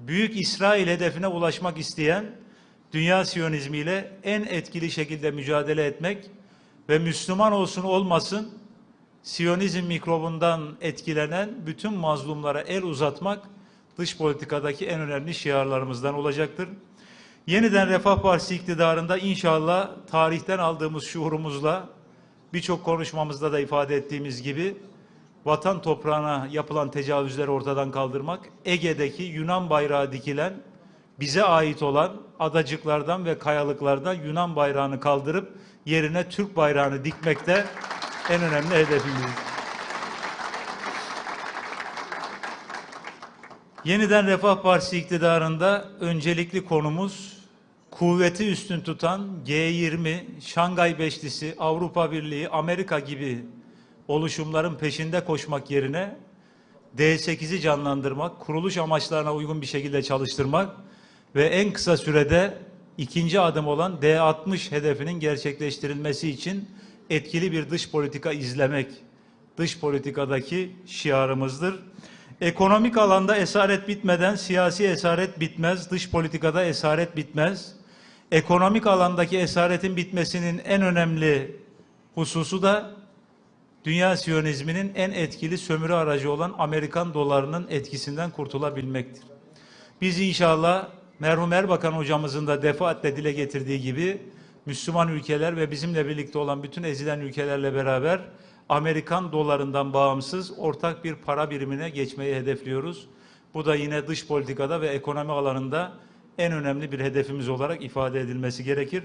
Büyük İsrail hedefine ulaşmak isteyen dünya siyonizmiyle en etkili şekilde mücadele etmek ve Müslüman olsun olmasın Siyonizm mikrobundan etkilenen bütün mazlumlara el uzatmak dış politikadaki en önemli şiarlarımızdan olacaktır. Yeniden Refah Partisi iktidarında inşallah tarihten aldığımız şuurumuzla birçok konuşmamızda da ifade ettiğimiz gibi vatan toprağına yapılan tecavüzleri ortadan kaldırmak, Ege'deki Yunan bayrağı dikilen, bize ait olan adacıklardan ve kayalıklardan Yunan bayrağını kaldırıp yerine Türk bayrağını dikmekte en önemli hedefimiz. Yeniden Refah Partisi iktidarında öncelikli konumuz kuvveti üstün tutan G20, Şangay Beşlisi, Avrupa Birliği, Amerika gibi oluşumların peşinde koşmak yerine D8'i canlandırmak, kuruluş amaçlarına uygun bir şekilde çalıştırmak ve en kısa sürede ikinci adım olan D60 hedefinin gerçekleştirilmesi için etkili bir dış politika izlemek dış politikadaki şiarımızdır. Ekonomik alanda esaret bitmeden siyasi esaret bitmez, dış politikada esaret bitmez. Ekonomik alandaki esaretin bitmesinin en önemli hususu da dünya siyonizminin en etkili sömürü aracı olan Amerikan dolarının etkisinden kurtulabilmektir. Biz inşallah merhum Erbakan hocamızın da defaatle dile getirdiği gibi Müslüman ülkeler ve bizimle birlikte olan bütün ezilen ülkelerle beraber Amerikan dolarından bağımsız ortak bir para birimine geçmeyi hedefliyoruz. Bu da yine dış politikada ve ekonomi alanında en önemli bir hedefimiz olarak ifade edilmesi gerekir.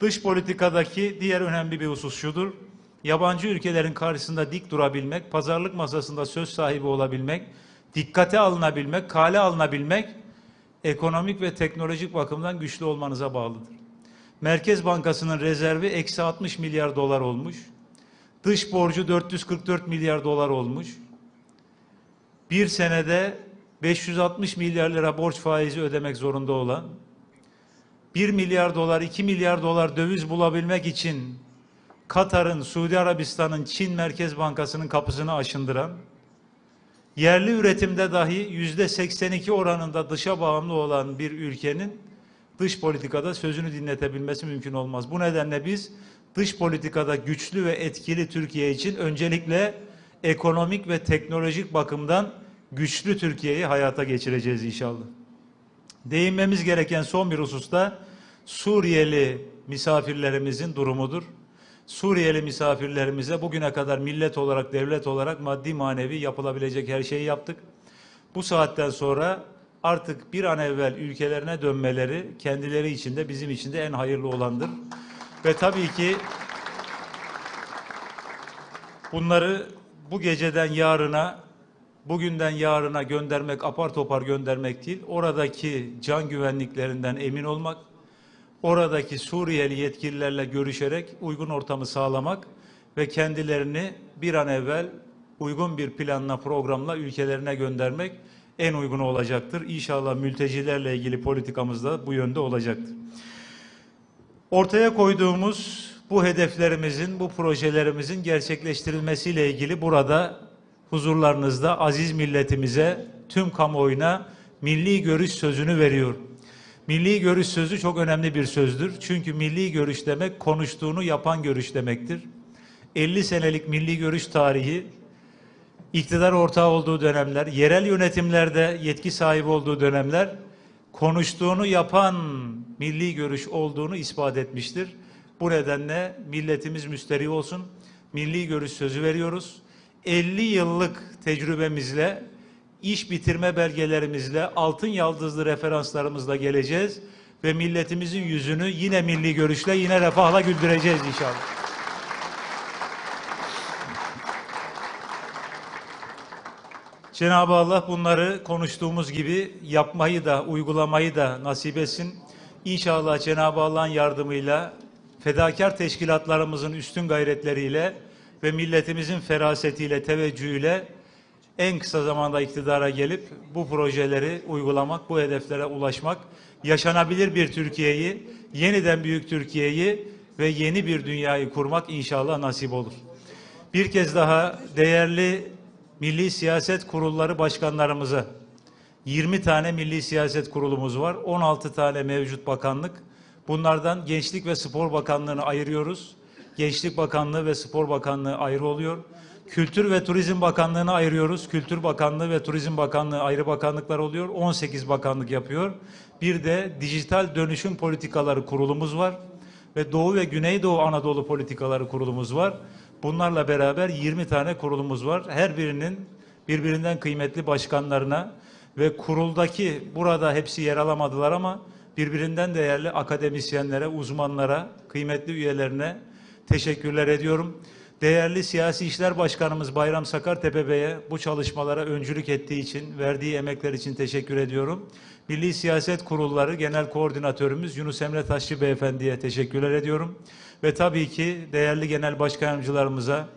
Dış politikadaki diğer önemli bir husus şudur. Yabancı ülkelerin karşısında dik durabilmek, pazarlık masasında söz sahibi olabilmek, dikkate alınabilmek, kale alınabilmek ekonomik ve teknolojik bakımdan güçlü olmanıza bağlıdır. Merkez Bankası'nın rezervi eksi 60 milyar dolar olmuş. Dış borcu 444 milyar dolar olmuş. Bir senede 560 milyar lira borç faizi ödemek zorunda olan, 1 milyar dolar, 2 milyar dolar döviz bulabilmek için Katar'ın, Suudi Arabistan'ın, Çin Merkez Bankası'nın kapısını aşındıran, yerli üretimde dahi yüzde 82 oranında dışa bağımlı olan bir ülkenin dış politikada sözünü dinletebilmesi mümkün olmaz. Bu nedenle biz dış politikada güçlü ve etkili Türkiye için öncelikle ekonomik ve teknolojik bakımdan güçlü Türkiye'yi hayata geçireceğiz inşallah. Değinmemiz gereken son bir hususta Suriyeli misafirlerimizin durumudur. Suriyeli misafirlerimize bugüne kadar millet olarak, devlet olarak maddi manevi yapılabilecek her şeyi yaptık. Bu saatten sonra artık bir an evvel ülkelerine dönmeleri kendileri için de bizim için de en hayırlı olandır. Ve tabii ki bunları bu geceden yarına, bugünden yarına göndermek, apar topar göndermek değil, oradaki can güvenliklerinden emin olmak, oradaki Suriyeli yetkililerle görüşerek uygun ortamı sağlamak ve kendilerini bir an evvel uygun bir planla, programla ülkelerine göndermek en uygunu olacaktır. İnşallah mültecilerle ilgili politikamız da bu yönde olacaktır. Ortaya koyduğumuz bu hedeflerimizin, bu projelerimizin gerçekleştirilmesiyle ilgili burada huzurlarınızda aziz milletimize, tüm kamuoyuna milli görüş sözünü veriyor. Milli görüş sözü çok önemli bir sözdür. Çünkü milli görüş demek konuştuğunu yapan görüş demektir. 50 senelik milli görüş tarihi iktidar ortağı olduğu dönemler, yerel yönetimlerde yetki sahibi olduğu dönemler konuştuğunu yapan milli görüş olduğunu ispat etmiştir. Bu nedenle milletimiz müsterih olsun. Milli görüş sözü veriyoruz. 50 yıllık tecrübemizle, iş bitirme belgelerimizle, altın yaldızlı referanslarımızla geleceğiz ve milletimizin yüzünü yine milli görüşle, yine refahla güldüreceğiz inşallah. Cenab-ı Allah bunları konuştuğumuz gibi yapmayı da uygulamayı da nasip etsin. İnşallah Cenab-ı Allah'ın yardımıyla fedakar teşkilatlarımızın üstün gayretleriyle ve milletimizin ferasetiyle, teveccühüyle en kısa zamanda iktidara gelip bu projeleri uygulamak, bu hedeflere ulaşmak, yaşanabilir bir Türkiye'yi, yeniden büyük Türkiye'yi ve yeni bir dünyayı kurmak inşallah nasip olur. Bir kez daha değerli milli siyaset kurulları başkanlarımıza 20 tane milli siyaset kurulumuz var. 16 tane mevcut bakanlık. Bunlardan Gençlik ve Spor Bakanlığı'nı ayırıyoruz. Gençlik Bakanlığı ve Spor Bakanlığı ayrı oluyor. Kültür ve Turizm Bakanlığı'na ayırıyoruz. Kültür Bakanlığı ve Turizm Bakanlığı ayrı bakanlıklar oluyor. 18 bakanlık yapıyor. Bir de Dijital Dönüşüm Politikaları Kurulumuz var. Ve Doğu ve Güneydoğu Anadolu Politikaları Kurulumuz var. Bunlarla beraber 20 tane kurulumuz var. Her birinin birbirinden kıymetli başkanlarına ve kuruldaki burada hepsi yer alamadılar ama birbirinden değerli akademisyenlere, uzmanlara, kıymetli üyelerine teşekkürler ediyorum. Değerli Siyasi İşler Başkanımız Bayram Sakartepe Bey'e bu çalışmalara öncülük ettiği için, verdiği emekler için teşekkür ediyorum. Milli Siyaset Kurulları Genel Koordinatörümüz Yunus Emre Taşçı Beyefendi'ye teşekkürler ediyorum. Ve tabii ki değerli genel başkanımcılarımıza,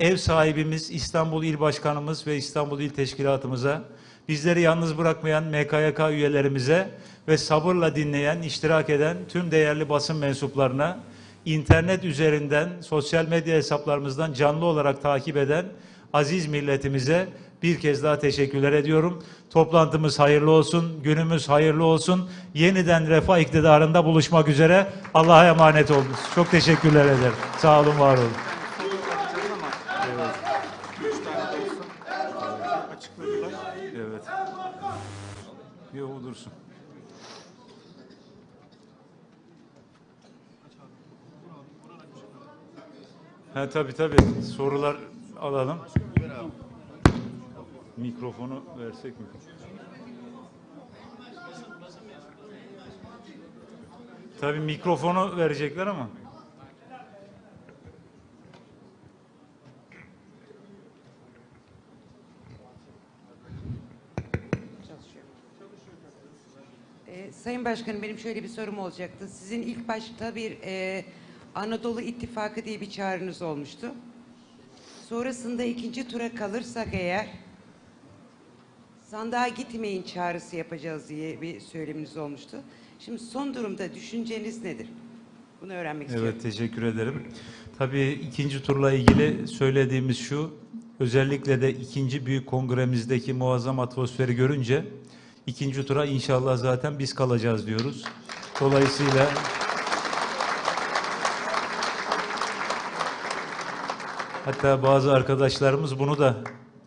ev sahibimiz İstanbul İl Başkanımız ve İstanbul İl Teşkilatımıza, bizleri yalnız bırakmayan MKYK üyelerimize ve sabırla dinleyen, iştirak eden tüm değerli basın mensuplarına, internet üzerinden, sosyal medya hesaplarımızdan canlı olarak takip eden aziz milletimize bir kez daha teşekkürler ediyorum. Toplantımız hayırlı olsun, günümüz hayırlı olsun. Yeniden refah iktidarında buluşmak üzere. Allah'a emanet olun. Çok teşekkürler ederim. Sağ olun, var olun. Üç tane de olsa açıkladılar. Evet. Yok dursun. Ha tabii tabii. Sorular alalım. Mikrofonu versek mi? Tabii mikrofonu verecekler ama. Ee, Sayın Başkanım benim şöyle bir sorum olacaktı. Sizin ilk başta bir e, Anadolu İttifakı diye bir çağrınız olmuştu. Sonrasında ikinci tura kalırsak eğer sandığa gitmeyin çağrısı yapacağız diye bir söyleminiz olmuştu. Şimdi son durumda düşünceniz nedir? Bunu öğrenmek istiyorum. Evet teşekkür ederim. Tabii ikinci turla ilgili söylediğimiz şu, özellikle de ikinci büyük kongremizdeki muazzam atmosferi görünce ikinci tura inşallah zaten biz kalacağız diyoruz. Dolayısıyla hatta bazı arkadaşlarımız bunu da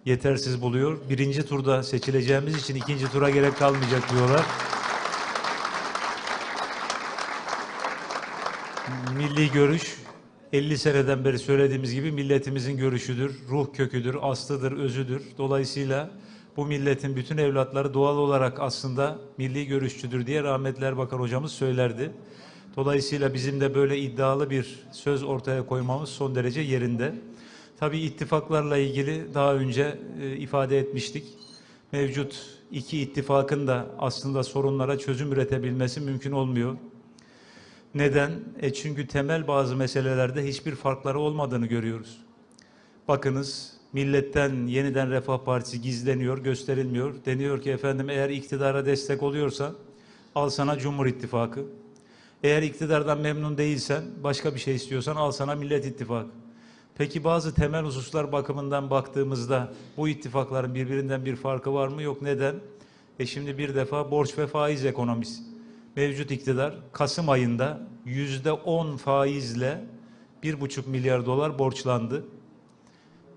yetersiz buluyor. Birinci turda seçileceğimiz için ikinci tura gerek kalmayacak diyorlar. Milli görüş 50 seneden beri söylediğimiz gibi milletimizin görüşüdür, ruh köküdür, aslıdır, özüdür. Dolayısıyla bu milletin bütün evlatları doğal olarak aslında milli görüşçüdür diye rahmetli Erbakan hocamız söylerdi. Dolayısıyla bizim de böyle iddialı bir söz ortaya koymamız son derece yerinde. Tabii ittifaklarla ilgili daha önce e, ifade etmiştik. Mevcut iki ittifakın da aslında sorunlara çözüm üretebilmesi mümkün olmuyor. Neden? E çünkü temel bazı meselelerde hiçbir farkları olmadığını görüyoruz. Bakınız milletten yeniden Refah Partisi gizleniyor, gösterilmiyor. Deniyor ki efendim eğer iktidara destek oluyorsan al sana Cumhur İttifakı. Eğer iktidardan memnun değilsen, başka bir şey istiyorsan al sana Millet İttifakı. Peki bazı temel hususlar bakımından baktığımızda bu ittifakların birbirinden bir farkı var mı? Yok. Neden? E şimdi bir defa borç ve faiz ekonomisi. Mevcut iktidar Kasım ayında yüzde on faizle bir buçuk milyar dolar borçlandı.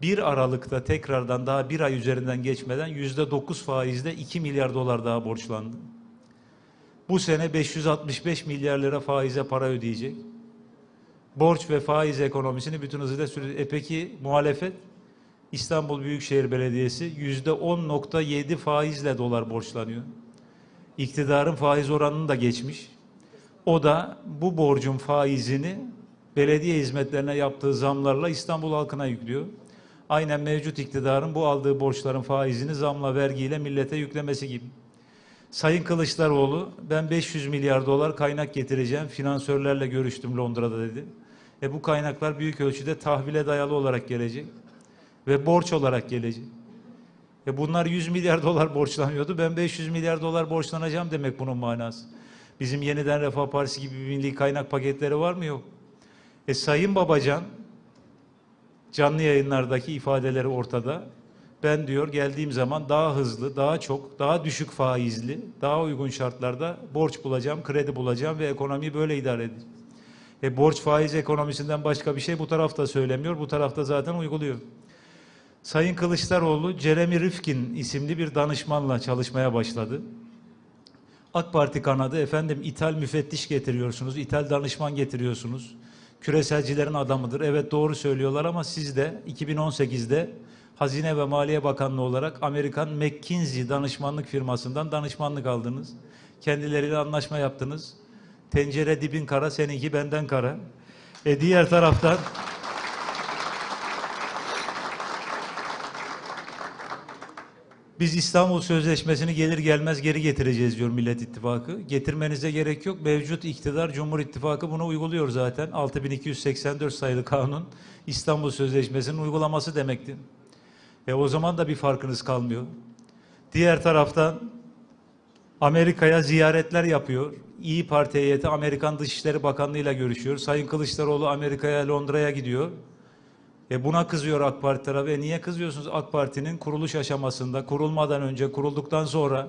Bir Aralık'ta tekrardan daha bir ay üzerinden geçmeden yüzde dokuz faizle 2 milyar dolar daha borçlandı. Bu sene 565 milyar lira faize para ödeyecek. Borç ve faiz ekonomisini bütün hızıyla sürüyor. E peki muhalefet? İstanbul Büyükşehir Belediyesi yüzde 10.7 faizle dolar borçlanıyor. İktidarın faiz oranını da geçmiş. O da bu borcun faizini belediye hizmetlerine yaptığı zamlarla İstanbul halkına yüklüyor. Aynen mevcut iktidarın bu aldığı borçların faizini zamla, vergiyle millete yüklemesi gibi. Sayın Kılıçdaroğlu ben 500 milyar dolar kaynak getireceğim. Finansörlerle görüştüm Londra'da dedi. E bu kaynaklar büyük ölçüde tahvile dayalı olarak gelecek ve borç olarak gelecek. E bunlar 100 milyar dolar borçlanıyordu. Ben 500 milyar dolar borçlanacağım demek bunun manası. Bizim yeniden Refah Partisi gibi bir milli kaynak paketleri var mı? Yok. E Sayın Babacan canlı yayınlardaki ifadeleri ortada. Ben diyor geldiğim zaman daha hızlı, daha çok, daha düşük faizli, daha uygun şartlarda borç bulacağım, kredi bulacağım ve ekonomiyi böyle idare edeceğim. E borç faiz ekonomisinden başka bir şey bu tarafta söylemiyor, bu tarafta zaten uyguluyor. Sayın Kılıçdaroğlu Jeremy Rifkin isimli bir danışmanla çalışmaya başladı. AK Parti kanadı efendim ithal müfettiş getiriyorsunuz, ithal danışman getiriyorsunuz. Küreselcilerin adamıdır. Evet doğru söylüyorlar ama siz de 2018'de Hazine ve Maliye Bakanlığı olarak Amerikan McKinsey danışmanlık firmasından danışmanlık aldınız. Kendileriyle anlaşma yaptınız. Tencere dibin kara, seninki benden kara. E diğer taraftan Biz İstanbul Sözleşmesi'ni gelir gelmez geri getireceğiz diyor Millet İttifakı. Getirmenize gerek yok. Mevcut iktidar Cumhur İttifakı bunu uyguluyor zaten. 6284 sayılı kanun İstanbul Sözleşmesi'nin uygulaması demekti. E o zaman da bir farkınız kalmıyor. Diğer taraftan Amerika'ya ziyaretler yapıyor. İyi Parti heyeti Amerikan Dışişleri Bakanlığı ile görüşüyor. Sayın Kılıçdaroğlu Amerika'ya, Londra'ya gidiyor. E buna kızıyor AK Parti tarafı. E niye kızıyorsunuz? AK Parti'nin kuruluş aşamasında, kurulmadan önce, kurulduktan sonra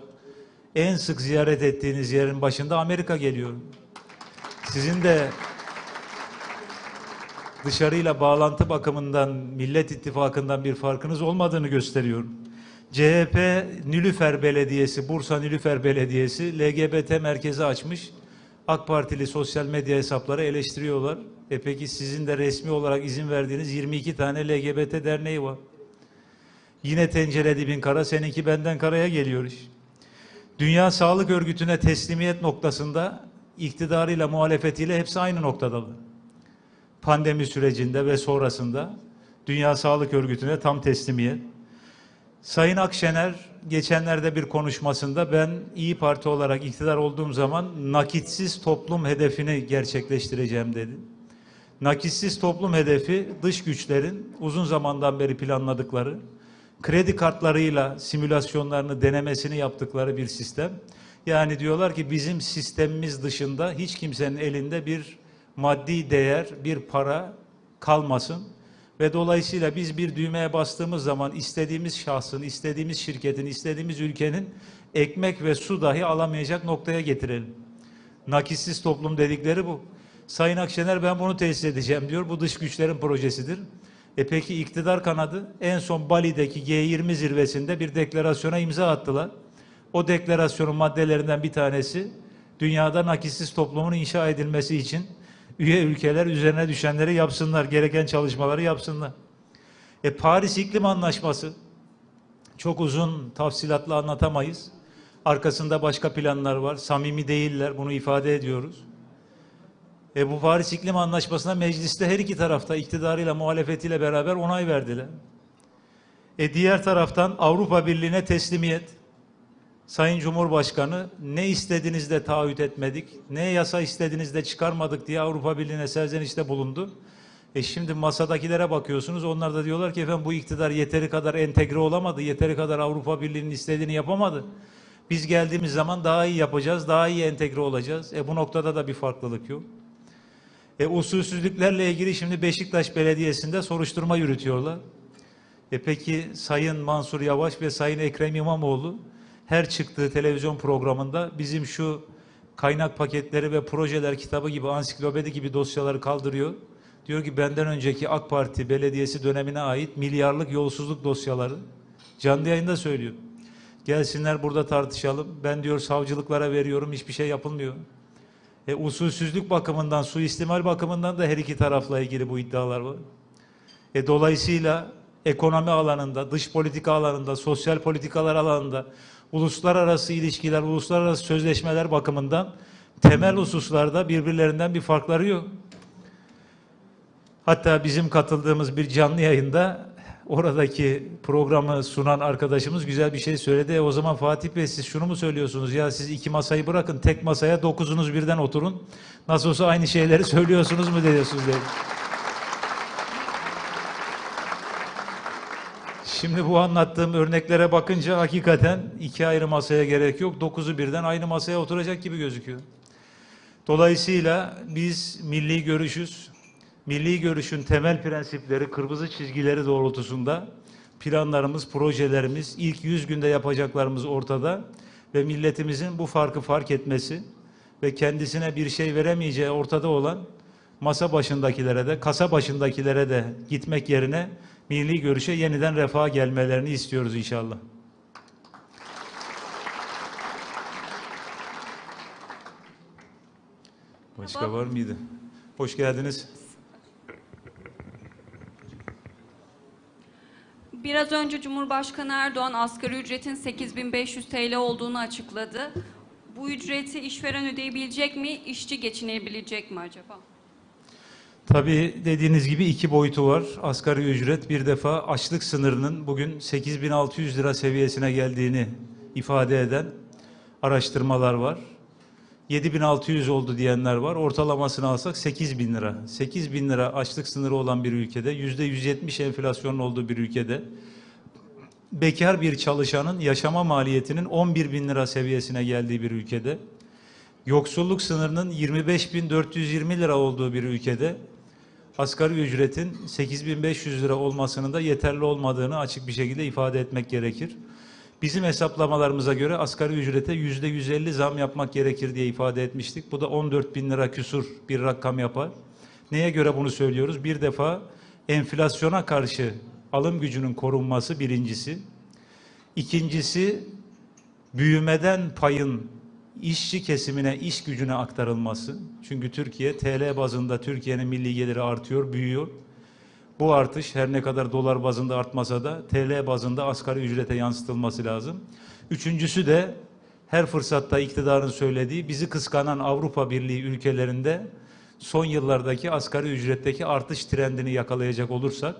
en sık ziyaret ettiğiniz yerin başında Amerika geliyor. Sizin de dışarıyla bağlantı bakımından Millet İttifakı'ndan bir farkınız olmadığını gösteriyor. CHP Nilüfer Belediyesi, Bursa Nilüfer Belediyesi LGBT merkezi açmış. AK Partili sosyal medya hesapları eleştiriyorlar. E peki sizin de resmi olarak izin verdiğiniz 22 tane LGBT derneği var. Yine tencere dibin kara, seninki benden karaya geliyor iş. Dünya Sağlık Örgütü'ne teslimiyet noktasında iktidarıyla muhalefetiyle hepsi aynı noktadalar. Pandemi sürecinde ve sonrasında Dünya Sağlık Örgütü'ne tam teslimiyet. Sayın Akşener geçenlerde bir konuşmasında ben İyi Parti olarak iktidar olduğum zaman nakitsiz toplum hedefini gerçekleştireceğim dedi. Nakitsiz toplum hedefi dış güçlerin uzun zamandan beri planladıkları, kredi kartlarıyla simülasyonlarını denemesini yaptıkları bir sistem. Yani diyorlar ki bizim sistemimiz dışında hiç kimsenin elinde bir maddi değer, bir para kalmasın. Ve dolayısıyla biz bir düğmeye bastığımız zaman istediğimiz şahsın, istediğimiz şirketin, istediğimiz ülkenin ekmek ve su dahi alamayacak noktaya getirelim. Nakissiz toplum dedikleri bu. Sayın Akşener ben bunu tesis edeceğim diyor. Bu dış güçlerin projesidir. E peki iktidar kanadı en son Bali'deki G20 zirvesinde bir deklarasyona imza attılar. O deklarasyonun maddelerinden bir tanesi dünyada nakissiz toplumun inşa edilmesi için üye ülkeler üzerine düşenleri yapsınlar, gereken çalışmaları yapsınlar. E Paris İklim Anlaşması çok uzun tafsilatla anlatamayız. Arkasında başka planlar var. Samimi değiller. Bunu ifade ediyoruz. E bu Paris İklim Anlaşması'na mecliste her iki tarafta iktidarıyla muhalefetiyle beraber onay verdiler. E diğer taraftan Avrupa Birliği'ne teslimiyet. Sayın Cumhurbaşkanı ne istediğinizde taahhüt etmedik, ne yasa istediğinizde çıkarmadık diye Avrupa Birliği'ne serzenişte bulundu. E şimdi masadakilere bakıyorsunuz onlar da diyorlar ki efendim bu iktidar yeteri kadar entegre olamadı, yeteri kadar Avrupa Birliği'nin istediğini yapamadı. Biz geldiğimiz zaman daha iyi yapacağız, daha iyi entegre olacağız. E bu noktada da bir farklılık yok. E usulsüzlüklerle ilgili şimdi Beşiktaş Belediyesi'nde soruşturma yürütüyorlar. E peki Sayın Mansur Yavaş ve Sayın Ekrem İmamoğlu her çıktığı televizyon programında bizim şu kaynak paketleri ve projeler kitabı gibi ansiklopedi gibi dosyaları kaldırıyor. Diyor ki benden önceki AK Parti belediyesi dönemine ait milyarlık yolsuzluk dosyaları canlı yayında söylüyor. Gelsinler burada tartışalım. Ben diyor savcılıklara veriyorum hiçbir şey yapılmıyor. E, usulsüzlük bakımından, suistimal bakımından da her iki tarafla ilgili bu iddialar var. E, dolayısıyla ekonomi alanında, dış politika alanında, sosyal politikalar alanında, uluslararası ilişkiler, uluslararası sözleşmeler bakımından temel hususlarda birbirlerinden bir farkları yok. Hatta bizim katıldığımız bir canlı yayında oradaki programı sunan arkadaşımız güzel bir şey söyledi. E o zaman Fatih Bey siz şunu mu söylüyorsunuz? Ya siz iki masayı bırakın tek masaya dokuzunuz birden oturun. Nasıl olsa aynı şeyleri söylüyorsunuz mu diyorsunuz dedi. Şimdi bu anlattığım örneklere bakınca hakikaten iki ayrı masaya gerek yok. Dokuzu birden aynı masaya oturacak gibi gözüküyor. Dolayısıyla biz milli görüşüz. Milli görüşün temel prensipleri, kırmızı çizgileri doğrultusunda planlarımız, projelerimiz, ilk 100 günde yapacaklarımız ortada ve milletimizin bu farkı fark etmesi ve kendisine bir şey veremeyeceği ortada olan masa başındakilere de, kasa başındakilere de gitmek yerine milli görüşe yeniden refaha gelmelerini istiyoruz inşallah. Başka var mıydı? Hoş geldiniz. Biraz önce Cumhurbaşkanı Erdoğan asgari ücretin 8500 TL olduğunu açıkladı. Bu ücreti işveren ödeyebilecek mi, işçi geçinebilecek mi acaba? Tabii dediğiniz gibi iki boyutu var. Asgari ücret bir defa açlık sınırının bugün 8600 lira seviyesine geldiğini ifade eden araştırmalar var. 7600 oldu diyenler var. Ortalamasını alsak 8000 lira. 8000 lira açlık sınırı olan bir ülkede, %170 enflasyonun olduğu bir ülkede bekar bir çalışanın yaşama maliyetinin 11 bin lira seviyesine geldiği bir ülkede, yoksulluk sınırının 25.420 lira olduğu bir ülkede, asgari ücretin 8500 lira olmasının da yeterli olmadığını açık bir şekilde ifade etmek gerekir. Bizim hesaplamalarımıza göre asgari ücrete yüzde 150 zam yapmak gerekir diye ifade etmiştik. Bu da 14 bin lira küsur bir rakam yapar. Neye göre bunu söylüyoruz? Bir defa enflasyona karşı alım gücünün korunması birincisi. İkincisi büyümeden payın işçi kesimine, iş gücüne aktarılması. Çünkü Türkiye TL bazında Türkiye'nin milli geliri artıyor, büyüyor. Bu artış her ne kadar dolar bazında artmasa da TL bazında asgari ücrete yansıtılması lazım. Üçüncüsü de her fırsatta iktidarın söylediği bizi kıskanan Avrupa Birliği ülkelerinde son yıllardaki asgari ücretteki artış trendini yakalayacak olursak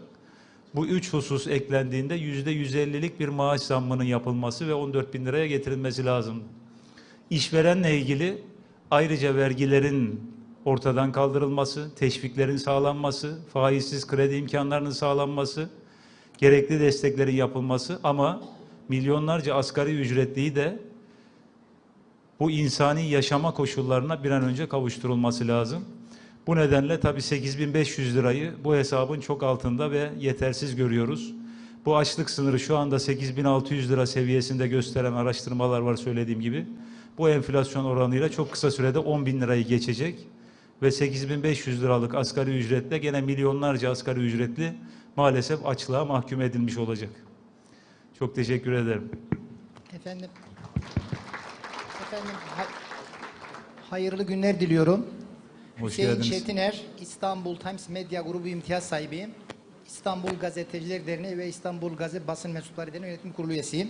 bu üç husus eklendiğinde yüzde 150'lik bir maaş zammının yapılması ve 14 bin liraya getirilmesi lazım. İşverenle ilgili ayrıca vergilerin ortadan kaldırılması, teşviklerin sağlanması, faizsiz kredi imkanlarının sağlanması, gerekli desteklerin yapılması ama milyonlarca asgari ücretliyi de bu insani yaşama koşullarına bir an önce kavuşturulması lazım. Bu nedenle tabii 8500 lirayı bu hesabın çok altında ve yetersiz görüyoruz. Bu açlık sınırı şu anda 8600 lira seviyesinde gösteren araştırmalar var söylediğim gibi. Bu enflasyon oranıyla çok kısa sürede 10 bin lirayı geçecek ve 8500 liralık asgari ücretle gene milyonlarca asgari ücretli maalesef açlığa mahkum edilmiş olacak. Çok teşekkür ederim. Efendim, efendim hay- hayırlı günler diliyorum. Hoş Hüseyin geldiniz. Çetiner, İstanbul Times Medya Grubu imtiyaz sahibiyim. İstanbul Gazeteciler Derneği ve İstanbul Gazete Basın Mensupları Derneği Yönetim Kurulu üyesiyim.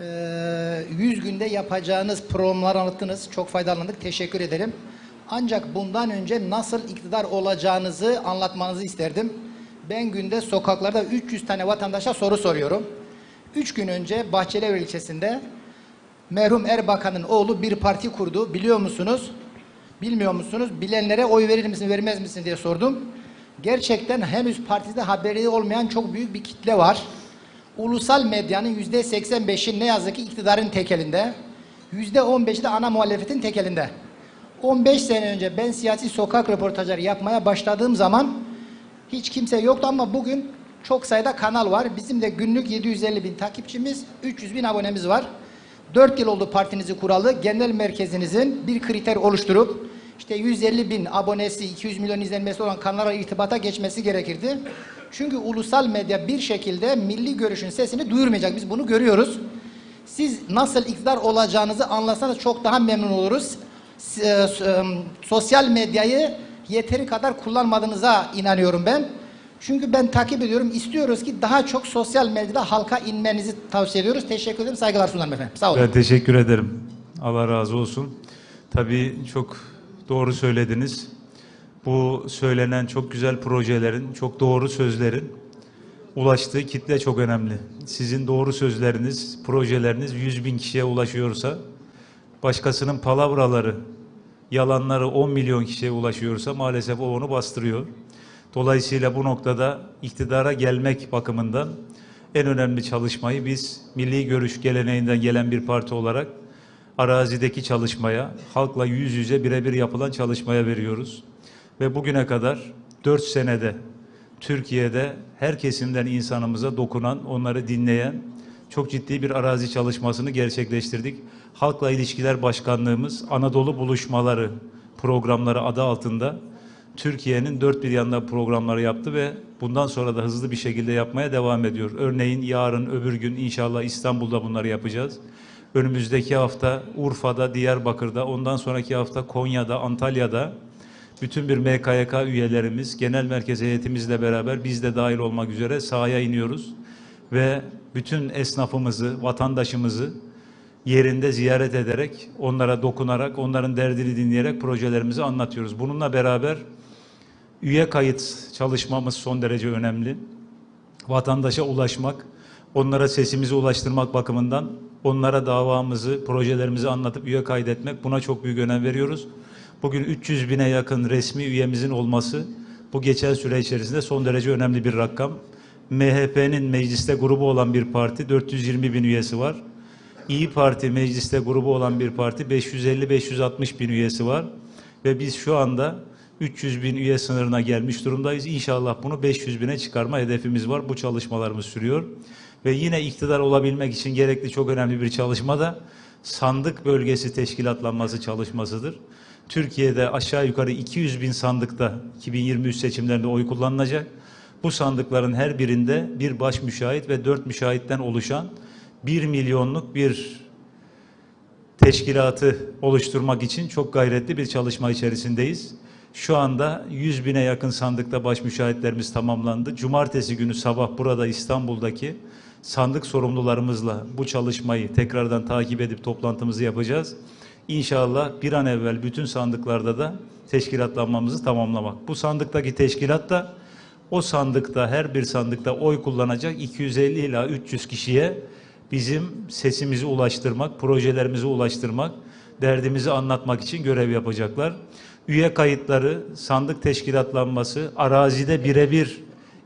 Ee, 100 günde yapacağınız programları anlattınız. Çok faydalandık. Teşekkür ederim. Ancak bundan önce nasıl iktidar olacağınızı anlatmanızı isterdim. Ben günde sokaklarda 300 tane vatandaşa soru soruyorum. 3 gün önce Bahçelievler ilçesinde merhum Erbakan'ın oğlu bir parti kurdu. Biliyor musunuz? Bilmiyor musunuz? Bilenlere oy verir misin, vermez misin diye sordum. Gerçekten henüz partide haberi olmayan çok büyük bir kitle var. Ulusal medyanın yüzde 85'i ne yazık ki iktidarın tekelinde. Yüzde 15'i de ana muhalefetin tekelinde. 15 sene önce ben siyasi sokak röportajları yapmaya başladığım zaman hiç kimse yoktu ama bugün çok sayıda kanal var. Bizim de günlük 750 bin takipçimiz, 300 bin abonemiz var. 4 yıl oldu partinizi kuralı. Genel merkezinizin bir kriter oluşturup işte 150 bin abonesi, 200 milyon izlenmesi olan kanallara irtibata geçmesi gerekirdi. Çünkü ulusal medya bir şekilde milli görüşün sesini duyurmayacak. Biz bunu görüyoruz. Siz nasıl iktidar olacağınızı anlatsanız çok daha memnun oluruz. E, e, Sosyal medyayı yeteri kadar kullanmadığınıza inanıyorum ben. Çünkü ben takip ediyorum. İstiyoruz ki daha çok sosyal medyada halka inmenizi tavsiye ediyoruz. Teşekkür ederim. Saygılar sunarım efendim. Sağ olun. Ben teşekkür ederim. Allah razı olsun. Tabii çok doğru söylediniz. Bu söylenen çok güzel projelerin, çok doğru sözlerin ulaştığı kitle çok önemli. Sizin doğru sözleriniz, projeleriniz 100 bin kişiye ulaşıyorsa, başkasının palavraları, yalanları 10 milyon kişiye ulaşıyorsa maalesef o onu bastırıyor. Dolayısıyla bu noktada iktidara gelmek bakımından en önemli çalışmayı biz milli görüş geleneğinden gelen bir parti olarak arazideki çalışmaya, halkla yüz yüze birebir yapılan çalışmaya veriyoruz. Ve bugüne kadar 4 senede Türkiye'de her kesimden insanımıza dokunan, onları dinleyen çok ciddi bir arazi çalışmasını gerçekleştirdik. Halkla İlişkiler Başkanlığımız Anadolu Buluşmaları programları adı altında Türkiye'nin dört bir yanında programları yaptı ve bundan sonra da hızlı bir şekilde yapmaya devam ediyor. Örneğin yarın öbür gün inşallah İstanbul'da bunları yapacağız. Önümüzdeki hafta Urfa'da, Diyarbakır'da, ondan sonraki hafta Konya'da, Antalya'da bütün bir MKYK üyelerimiz, genel merkez heyetimizle beraber biz de dahil olmak üzere sahaya iniyoruz. Ve bütün esnafımızı, vatandaşımızı yerinde ziyaret ederek, onlara dokunarak, onların derdini dinleyerek projelerimizi anlatıyoruz. Bununla beraber üye kayıt çalışmamız son derece önemli. Vatandaşa ulaşmak, onlara sesimizi ulaştırmak bakımından onlara davamızı, projelerimizi anlatıp üye kaydetmek buna çok büyük önem veriyoruz. Bugün 300 bine yakın resmi üyemizin olması bu geçen süre içerisinde son derece önemli bir rakam. MHP'nin mecliste grubu olan bir parti 420 bin üyesi var. İyi Parti mecliste grubu olan bir parti 550-560 bin üyesi var. Ve biz şu anda 300 bin üye sınırına gelmiş durumdayız. İnşallah bunu 500 bine çıkarma hedefimiz var. Bu çalışmalarımız sürüyor. Ve yine iktidar olabilmek için gerekli çok önemli bir çalışma da sandık bölgesi teşkilatlanması çalışmasıdır. Türkiye'de aşağı yukarı 200 bin sandıkta 2023 seçimlerinde oy kullanılacak. Bu sandıkların her birinde bir baş müşahit ve dört müşahitten oluşan 1 milyonluk bir teşkilatı oluşturmak için çok gayretli bir çalışma içerisindeyiz. Şu anda 100 bine yakın sandıkta baş müşahitlerimiz tamamlandı. Cumartesi günü sabah burada İstanbul'daki sandık sorumlularımızla bu çalışmayı tekrardan takip edip toplantımızı yapacağız. İnşallah bir an evvel bütün sandıklarda da teşkilatlanmamızı tamamlamak. Bu sandıktaki teşkilat da o sandıkta her bir sandıkta oy kullanacak 250 ila 300 kişiye bizim sesimizi ulaştırmak, projelerimizi ulaştırmak, derdimizi anlatmak için görev yapacaklar. Üye kayıtları, sandık teşkilatlanması, arazide birebir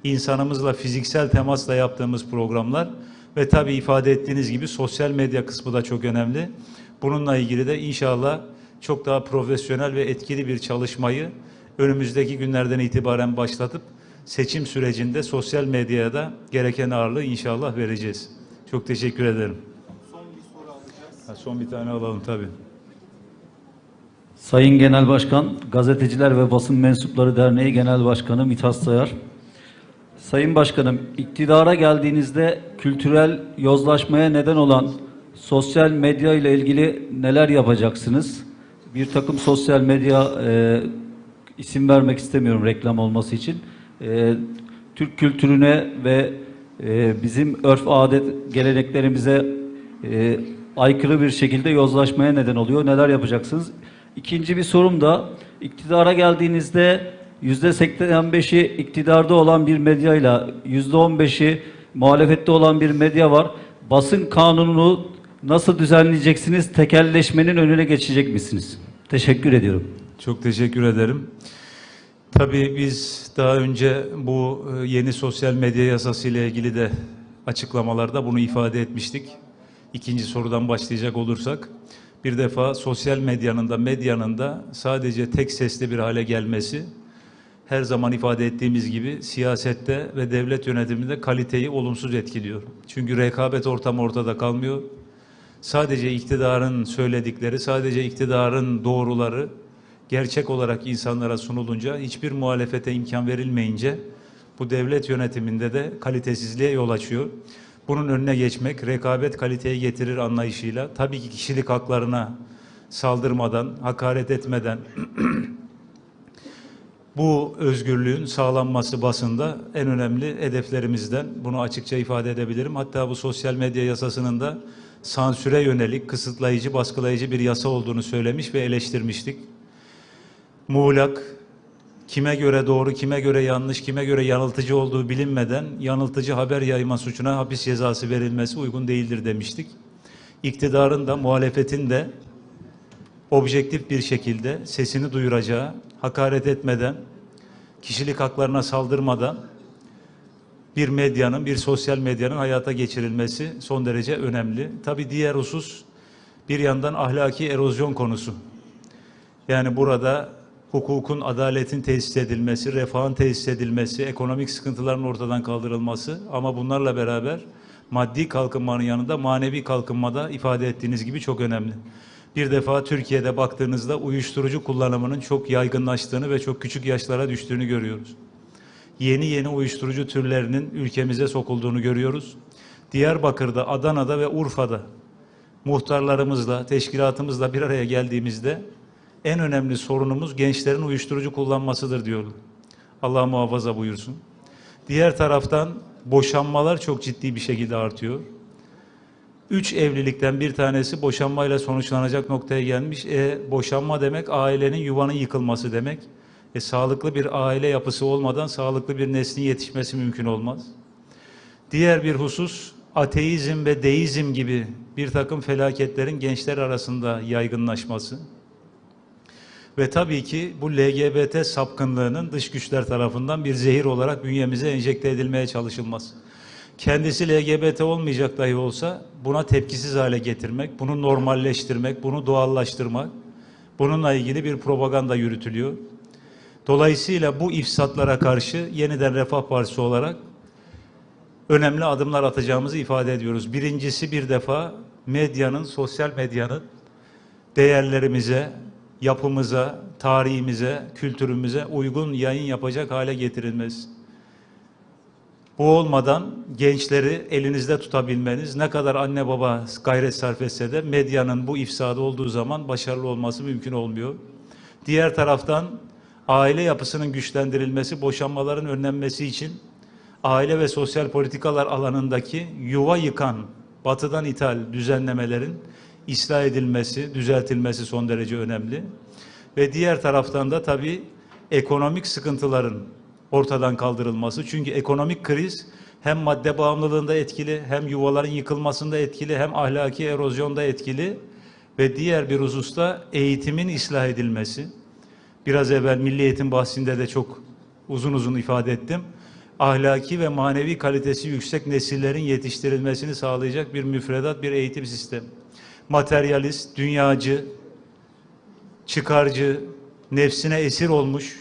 insanımızla fiziksel temasla yaptığımız programlar ve tabii ifade ettiğiniz gibi sosyal medya kısmı da çok önemli. Bununla ilgili de inşallah çok daha profesyonel ve etkili bir çalışmayı önümüzdeki günlerden itibaren başlatıp seçim sürecinde sosyal medyaya da gereken ağırlığı inşallah vereceğiz. Çok teşekkür ederim. Son bir soru alacağız. Ha, son bir tane alalım tabii. Sayın Genel Başkan, Gazeteciler ve Basın Mensupları Derneği Genel Başkanı Mithat Sayar. Sayın Başkanım, iktidara geldiğinizde kültürel yozlaşmaya neden olan sosyal medya ile ilgili neler yapacaksınız? Bir takım sosyal medya e, isim vermek istemiyorum reklam olması için. E, Türk kültürüne ve e, bizim örf adet geleneklerimize e, aykırı bir şekilde yozlaşmaya neden oluyor. Neler yapacaksınız? İkinci bir sorum da iktidara geldiğinizde yüzde 85'i iktidarda olan bir medyayla yüzde 15'i muhalefette olan bir medya var. Basın kanununu nasıl düzenleyeceksiniz? Tekelleşmenin önüne geçecek misiniz? Teşekkür ediyorum. Çok teşekkür ederim. Tabii biz daha önce bu e, yeni sosyal medya yasası ile ilgili de açıklamalarda bunu ifade etmiştik. İkinci sorudan başlayacak olursak, bir defa sosyal medyanın da medyanın da sadece tek sesli bir hale gelmesi, her zaman ifade ettiğimiz gibi siyasette ve devlet yönetiminde kaliteyi olumsuz etkiliyor. Çünkü rekabet ortamı ortada kalmıyor. Sadece iktidarın söyledikleri, sadece iktidarın doğruları gerçek olarak insanlara sunulunca, hiçbir muhalefete imkan verilmeyince bu devlet yönetiminde de kalitesizliğe yol açıyor. Bunun önüne geçmek, rekabet kaliteyi getirir anlayışıyla, tabii ki kişilik haklarına saldırmadan, hakaret etmeden, bu özgürlüğün sağlanması basında en önemli hedeflerimizden. Bunu açıkça ifade edebilirim. Hatta bu sosyal medya yasasının da sansüre yönelik, kısıtlayıcı, baskılayıcı bir yasa olduğunu söylemiş ve eleştirmiştik. Muğlak, kime göre doğru, kime göre yanlış, kime göre yanıltıcı olduğu bilinmeden yanıltıcı haber yayma suçuna hapis cezası verilmesi uygun değildir demiştik. İktidarın da muhalefetin de objektif bir şekilde sesini duyuracağı, hakaret etmeden, kişilik haklarına saldırmadan bir medyanın, bir sosyal medyanın hayata geçirilmesi son derece önemli. Tabii diğer husus bir yandan ahlaki erozyon konusu. Yani burada hukukun, adaletin tesis edilmesi, refahın tesis edilmesi, ekonomik sıkıntıların ortadan kaldırılması ama bunlarla beraber maddi kalkınmanın yanında manevi kalkınmada ifade ettiğiniz gibi çok önemli. Bir defa Türkiye'de baktığınızda uyuşturucu kullanımının çok yaygınlaştığını ve çok küçük yaşlara düştüğünü görüyoruz. Yeni yeni uyuşturucu türlerinin ülkemize sokulduğunu görüyoruz. Diyarbakır'da, Adana'da ve Urfa'da muhtarlarımızla, teşkilatımızla bir araya geldiğimizde en önemli sorunumuz gençlerin uyuşturucu kullanmasıdır diyorlar. Allah muhafaza buyursun. Diğer taraftan boşanmalar çok ciddi bir şekilde artıyor. Üç evlilikten bir tanesi boşanmayla sonuçlanacak noktaya gelmiş. E, boşanma demek ailenin yuvanın yıkılması demek. E, sağlıklı bir aile yapısı olmadan sağlıklı bir neslin yetişmesi mümkün olmaz. Diğer bir husus ateizm ve deizm gibi bir takım felaketlerin gençler arasında yaygınlaşması. Ve tabii ki bu LGBT sapkınlığının dış güçler tarafından bir zehir olarak bünyemize enjekte edilmeye çalışılması. Kendisi LGBT olmayacak dahi olsa buna tepkisiz hale getirmek, bunu normalleştirmek, bunu doğallaştırmak, bununla ilgili bir propaganda yürütülüyor. Dolayısıyla bu ifsatlara karşı yeniden Refah Partisi olarak önemli adımlar atacağımızı ifade ediyoruz. Birincisi bir defa medyanın, sosyal medyanın değerlerimize, yapımıza, tarihimize, kültürümüze uygun yayın yapacak hale getirilmesi. Bu olmadan gençleri elinizde tutabilmeniz ne kadar anne baba gayret sarf etse de medyanın bu ifsadı olduğu zaman başarılı olması mümkün olmuyor. Diğer taraftan aile yapısının güçlendirilmesi, boşanmaların önlenmesi için aile ve sosyal politikalar alanındaki yuva yıkan, batıdan ithal düzenlemelerin ıslah edilmesi, düzeltilmesi son derece önemli. Ve diğer taraftan da tabii ekonomik sıkıntıların ortadan kaldırılması. Çünkü ekonomik kriz hem madde bağımlılığında etkili, hem yuvaların yıkılmasında etkili, hem ahlaki erozyonda etkili ve diğer bir hususta eğitimin ıslah edilmesi. Biraz evvel Milli Eğitim bahsinde de çok uzun uzun ifade ettim. Ahlaki ve manevi kalitesi yüksek nesillerin yetiştirilmesini sağlayacak bir müfredat, bir eğitim sistemi. Materyalist, dünyacı, çıkarcı, nefsine esir olmuş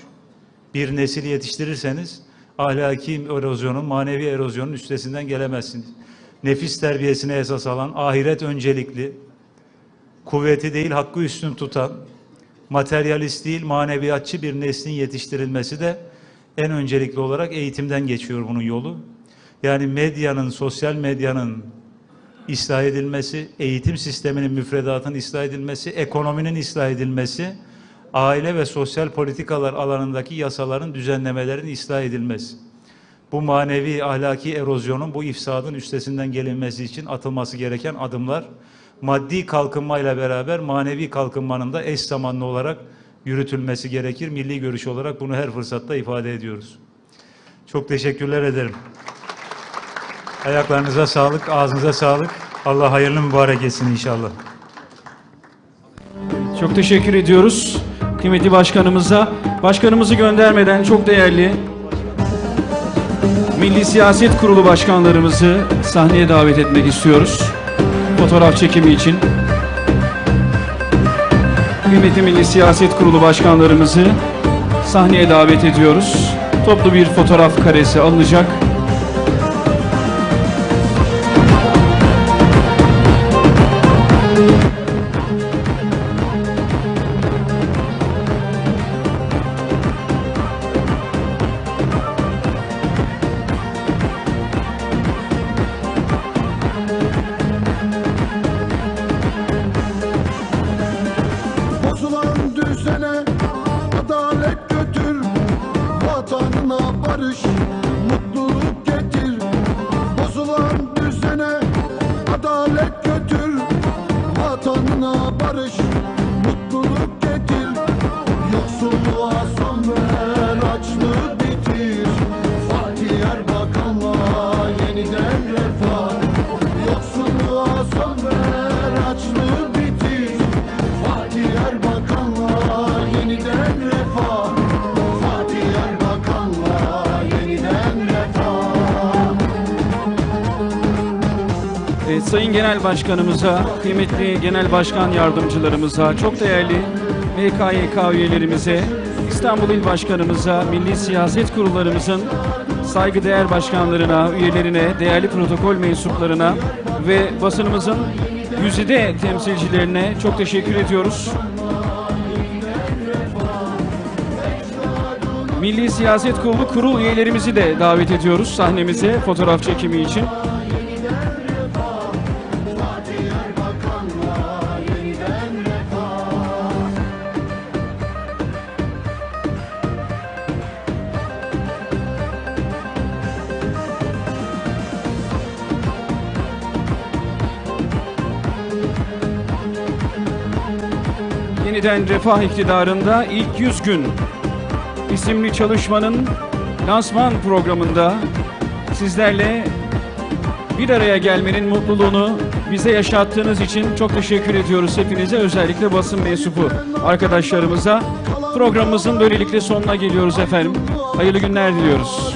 bir nesil yetiştirirseniz ahlaki erozyonun, manevi erozyonun üstesinden gelemezsiniz. Nefis terbiyesine esas alan, ahiret öncelikli, kuvveti değil hakkı üstün tutan, materyalist değil maneviyatçı bir neslin yetiştirilmesi de en öncelikli olarak eğitimden geçiyor bunun yolu. Yani medyanın, sosyal medyanın ıslah edilmesi, eğitim sisteminin müfredatının ıslah edilmesi, ekonominin ıslah edilmesi, aile ve sosyal politikalar alanındaki yasaların, düzenlemelerin ıslah edilmesi. Bu manevi ahlaki erozyonun, bu ifsadın üstesinden gelinmesi için atılması gereken adımlar, maddi kalkınmayla beraber manevi kalkınmanın da eş zamanlı olarak yürütülmesi gerekir. Milli görüş olarak bunu her fırsatta ifade ediyoruz. Çok teşekkürler ederim. Ayaklarınıza sağlık, ağzınıza sağlık. Allah hayırlı mübarek etsin inşallah. Çok teşekkür ediyoruz kıymetli başkanımıza. Başkanımızı göndermeden çok değerli Milli Siyaset Kurulu başkanlarımızı sahneye davet etmek istiyoruz. Fotoğraf çekimi için. Kıymetli Milli Siyaset Kurulu başkanlarımızı sahneye davet ediyoruz. Toplu bir fotoğraf karesi alınacak. karışma Sayın Genel Başkanımıza, kıymetli Genel Başkan Yardımcılarımıza, çok değerli MKYK üyelerimize, İstanbul İl Başkanımıza, Milli Siyaset Kurullarımızın saygıdeğer başkanlarına, üyelerine, değerli protokol mensuplarına ve basınımızın Güzide temsilcilerine çok teşekkür ediyoruz. Milli Siyaset Kurulu kurul üyelerimizi de davet ediyoruz sahnemize fotoğraf çekimi için. Yeniden Refah iktidarında ilk 100 gün isimli çalışmanın lansman programında sizlerle bir araya gelmenin mutluluğunu bize yaşattığınız için çok teşekkür ediyoruz hepinize özellikle basın mensubu arkadaşlarımıza. Programımızın böylelikle sonuna geliyoruz efendim. Hayırlı günler diliyoruz.